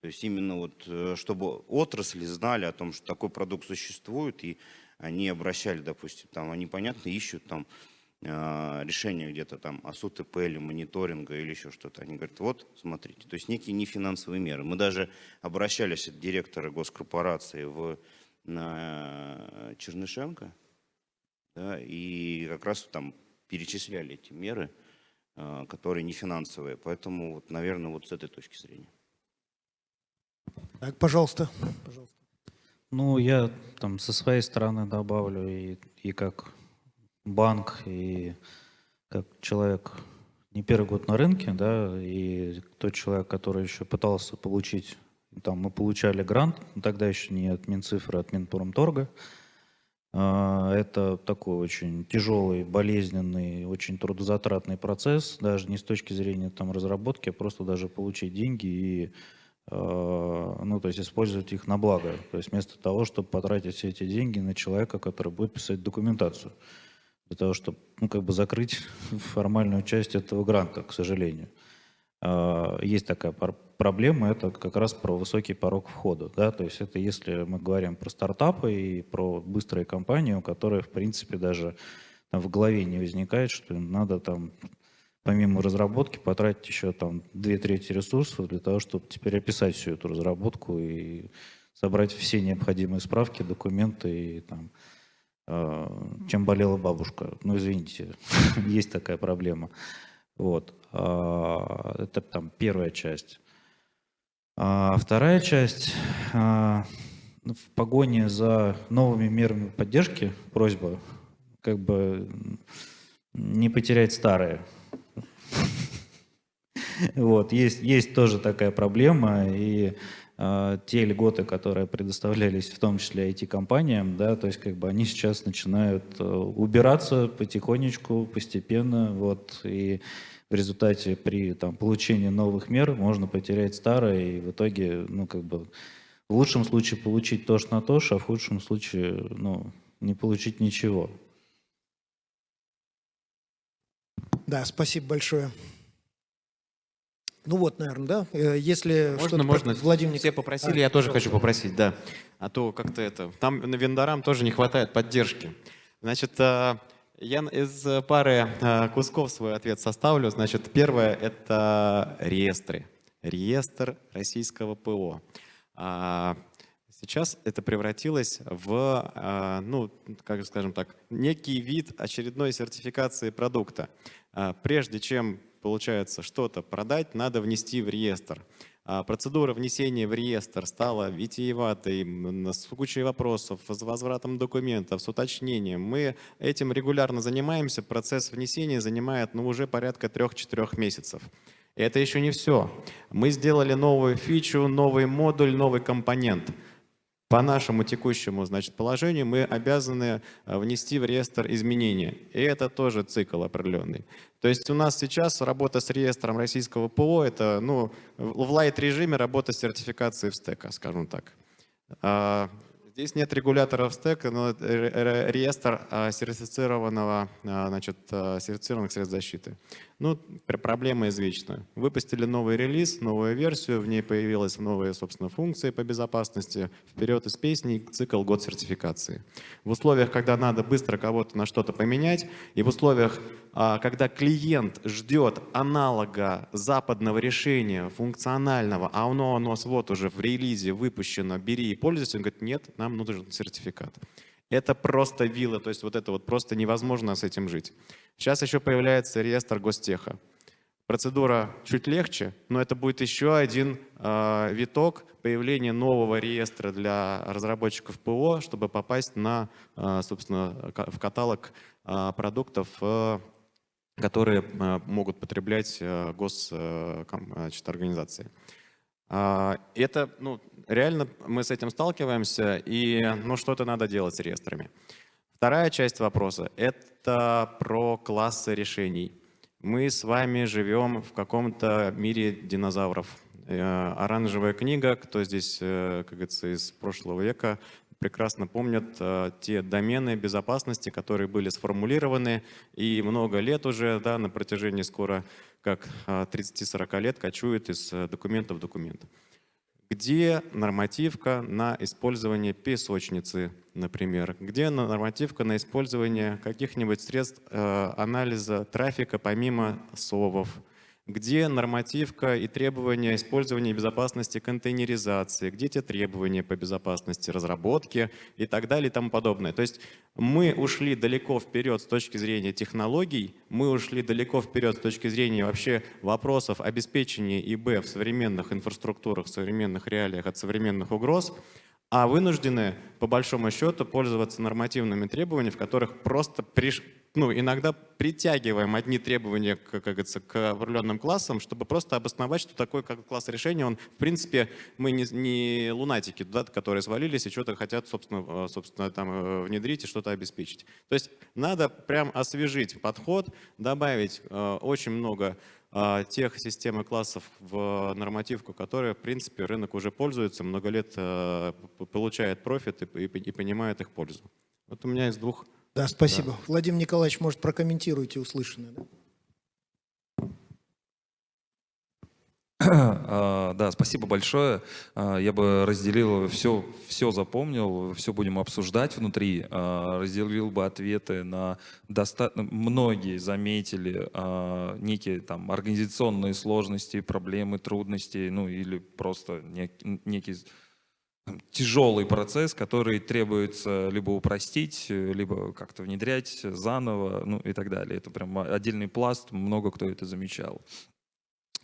То есть именно вот, э, чтобы отрасли знали о том, что такой продукт существует, и они обращали, допустим, там, они, понятно, ищут там э, решение где-то там о СУТП или мониторинга или еще что-то. Они говорят, вот, смотрите, то есть некие нефинансовые меры. Мы даже обращались от директора госкорпорации в на Чернышенко, да, и как раз там перечисляли эти меры, а, которые не финансовые. Поэтому, вот, наверное, вот с этой точки зрения.
Так, пожалуйста. пожалуйста.
Ну, я там со своей стороны добавлю и, и как банк, и как человек не первый год на рынке, да, и тот человек, который еще пытался получить там мы получали грант, тогда еще не от Минцифры, а от Минпромторга. А, это такой очень тяжелый, болезненный, очень трудозатратный процесс, даже не с точки зрения там, разработки, а просто даже получить деньги и а, ну, то есть использовать их на благо. То есть вместо того, чтобы потратить все эти деньги на человека, который будет писать документацию. Для того, чтобы ну, как бы закрыть формальную часть этого гранта, к сожалению. А, есть такая проблема, это как раз про высокий порог входа. Да? То есть это если мы говорим про стартапы и про быстрые компании, у которых, в принципе, даже там, в голове не возникает, что им надо там помимо разработки потратить еще там две трети ресурсов для того, чтобы теперь описать всю эту разработку и собрать все необходимые справки, документы и там э, чем болела бабушка. Ну, извините, есть такая проблема. Вот. А, Это там первая часть. А вторая часть. а, ну, В погоне за новыми мерами поддержки просьба как бы не потерять старые. Вот, есть, есть тоже такая проблема, и те льготы, которые предоставлялись в том числе IT-компаниям, да, то есть как бы они сейчас начинают э, убираться потихонечку, постепенно, вот, и в результате при там, получении новых мер можно потерять старое, и в итоге, ну, как бы, в лучшем случае получить то на то, а в худшем случае, ну, не получить ничего.
Да, спасибо большое. Ну вот, наверное, да? Э, Если
Можно, можно.
Владимир
Все попросили,
А,
я тоже хочу попросить, да. А то как-то это... Там на вендорам тоже не хватает поддержки. Значит, а, я из э, пары а, кусков свой ответ составлю. Значит, первое — это реестры. Реестр российского ПО. А, Сейчас это превратилось в, ну, как скажем так, некий вид очередной сертификации продукта. Прежде чем, получается, что-то продать, надо внести в реестр. А Процедура внесения в реестр стала витиеватой, с кучей вопросов, с возвратом документов, с уточнением. Мы этим регулярно занимаемся. Процесс внесения занимает ну, уже порядка 3-4 месяцев. И это еще не все. Мы сделали новую фичу, новый модуль, новый компонент. По нашему текущему значит, положению мы обязаны э, внести в реестр изменения. И это тоже цикл определенный. То есть у нас сейчас работа с реестром российского ПО, это ну, в лайт-режиме работа с сертификацией в стека, скажем так. А, Здесь нет регуляторов стека, но реестр а, сертифицированного, а, значит, сертифицированных средств защиты. Ну, пр- проблема извечная. Выпустили новый релиз, новую версию, в ней появились новые, собственно, функции по безопасности. Вперед из песни, цикл год сертификации. В условиях, когда надо быстро кого-то на что-то поменять, и в условиях, а, когда клиент ждет аналога западного решения, функционального, а оно у нас вот уже в релизе выпущено, бери и пользуйся, он говорит, нет, нам нужен сертификат. Это просто вилла, то есть вот это вот просто невозможно с этим жить. Сейчас еще появляется реестр гостеха. Процедура чуть легче, но это будет еще один э, виток появления нового реестра для разработчиков ПО, чтобы попасть на, э, собственно, в каталог э, продуктов, э, которые э, могут потреблять э, гос, э, ком- значит, Это, ну, реально мы с этим сталкиваемся, и, ну, что-то надо делать с реестрами. Вторая часть вопроса – это про классы решений. Мы с вами живем в каком-то мире динозавров. Э, Оранжевая книга, кто здесь, э, как говорится, из прошлого века, прекрасно помнят э, те домены безопасности, которые были сформулированы и много лет уже, да, на протяжении скоро как э, 30-40 лет кочуют из э, документа в документ. Где нормативка на использование песочницы, например? Где нормативка на использование каких-нибудь средств э, анализа трафика помимо СОВов? Где нормативка и требования использования безопасности контейнеризации? Где те требования по безопасности разработки и так далее и тому подобное? То есть мы ушли далеко вперед с точки зрения технологий, мы ушли далеко вперед с точки зрения вообще вопросов обеспечения ИБ в современных инфраструктурах, в современных реалиях от современных угроз, а вынуждены, по большому счету, пользоваться нормативными требованиями, в которых просто приш... ну, иногда притягиваем одни требования к, как говорится, к определенным классам, чтобы просто обосновать, что такой как класс решения, он, в принципе, мы не, не лунатики, да, которые свалились и что-то хотят, собственно, э, собственно там, э, внедрить и что-то обеспечить. То есть надо прям освежить подход, добавить э, очень много а, тех систем и классов в нормативку, которые, в принципе, рынок уже пользуется, много лет э, получает профит и, и- и понимает их пользу. Вот у меня из двух
Да, спасибо. Владимир Николаевич, может, прокомментируйте услышанное. да?
А, Да, спасибо большое. А, Я бы разделил все, все запомнил, все будем обсуждать внутри. А, Разделил бы ответы на доста... многие заметили некие там организационные сложности, проблемы, трудности, ну или просто нек- некий тяжелый процесс, который требуется либо упростить, либо как-то внедрять заново, ну и так далее. Это прям отдельный пласт, много кто это замечал.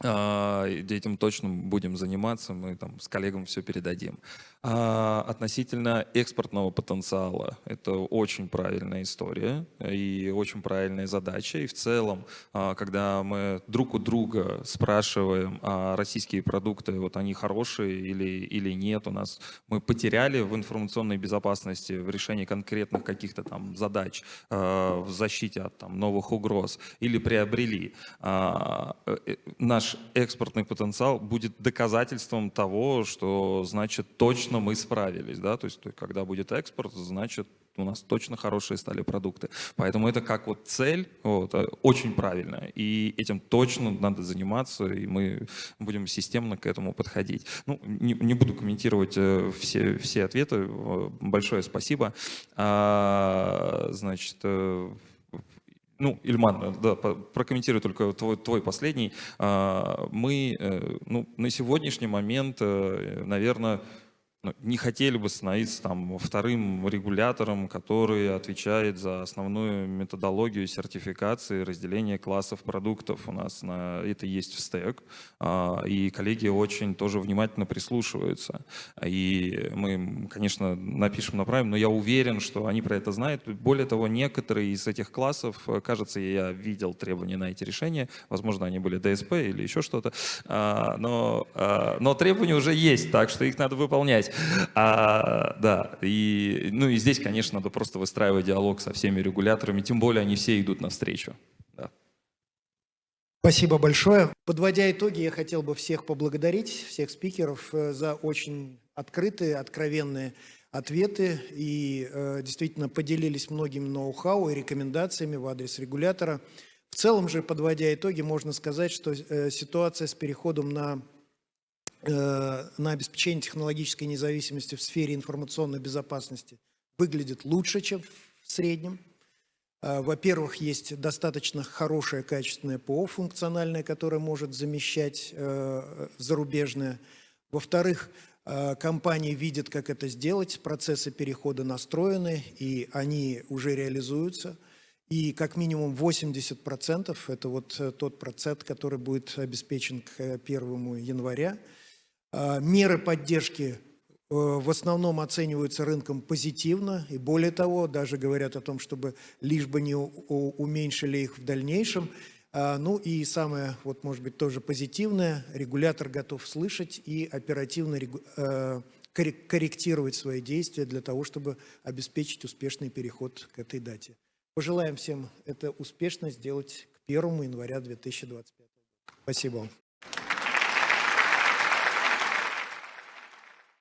А, Этим точно будем заниматься, мы там с коллегам все передадим. А, Относительно экспортного потенциала, это очень правильная история и очень правильная задача. И в целом, а, когда мы друг у друга спрашиваем, а российские продукты, вот они хорошие или, или нет, у нас мы потеряли в информационной безопасности, в решении конкретных каких-то там задач, а, в защите от там, новых угроз или приобрели. Э, э, Наш экспортный потенциал будет доказательством того, что значит точно мы справились. Да? То есть когда будет экспорт, значит у нас точно хорошие стали продукты. Поэтому это как вот цель, вот, э, очень правильная. И этим точно надо заниматься, и мы будем системно к этому подходить. Ну, не, не буду комментировать э, все, все ответы. Э, Большое спасибо. А, значит, ну, Ильман, да, прокомментирую только твой, твой последний. А, Мы, э, ну, на сегодняшний момент, наверное, ну, не хотели бы становиться там вторым регулятором, который отвечает за основную методологию сертификации разделения классов продуктов. У нас на это есть в стек, а, и коллеги очень тоже внимательно прислушиваются. И мы, конечно, напишем, направим, но я уверен, что они про это знают. Более того, некоторые из этих классов, э, кажется, я видел требования на эти решения, возможно, они были ДСП или еще что-то, А, но, а, но требования уже есть, так что их надо выполнять. А, да, и, ну и здесь, конечно, надо просто выстраивать диалог со всеми регуляторами, тем более они все идут навстречу. Да.
Спасибо большое. Подводя итоги, я хотел бы всех поблагодарить, всех спикеров э, за очень открытые, откровенные ответы и э, действительно поделились многими ноу-хау и рекомендациями в адрес регулятора. В целом же, подводя итоги, можно сказать, что э, ситуация с переходом на, на обеспечение технологической независимости в сфере информационной безопасности выглядит лучше, чем в среднем. А, Во-первых, есть достаточно хорошее качественное ПО функциональное, которое может замещать э, зарубежное. Во-вторых, э, компании видят, как это сделать, процессы перехода настроены, и они уже реализуются. И как минимум 80% – это вот э, тот процент, который будет обеспечен к э, 1 января. А, Меры поддержки э, в основном оцениваются рынком позитивно, и более того, даже говорят о том, чтобы лишь бы не уменьшили их в дальнейшем. А, Ну и самое, вот может быть, тоже позитивное, регулятор готов слышать и оперативно э, коррек- корректировать свои действия для того, чтобы обеспечить успешный переход к этой дате. Пожелаем всем это успешно сделать к 1 января 2025 года. Спасибо вам.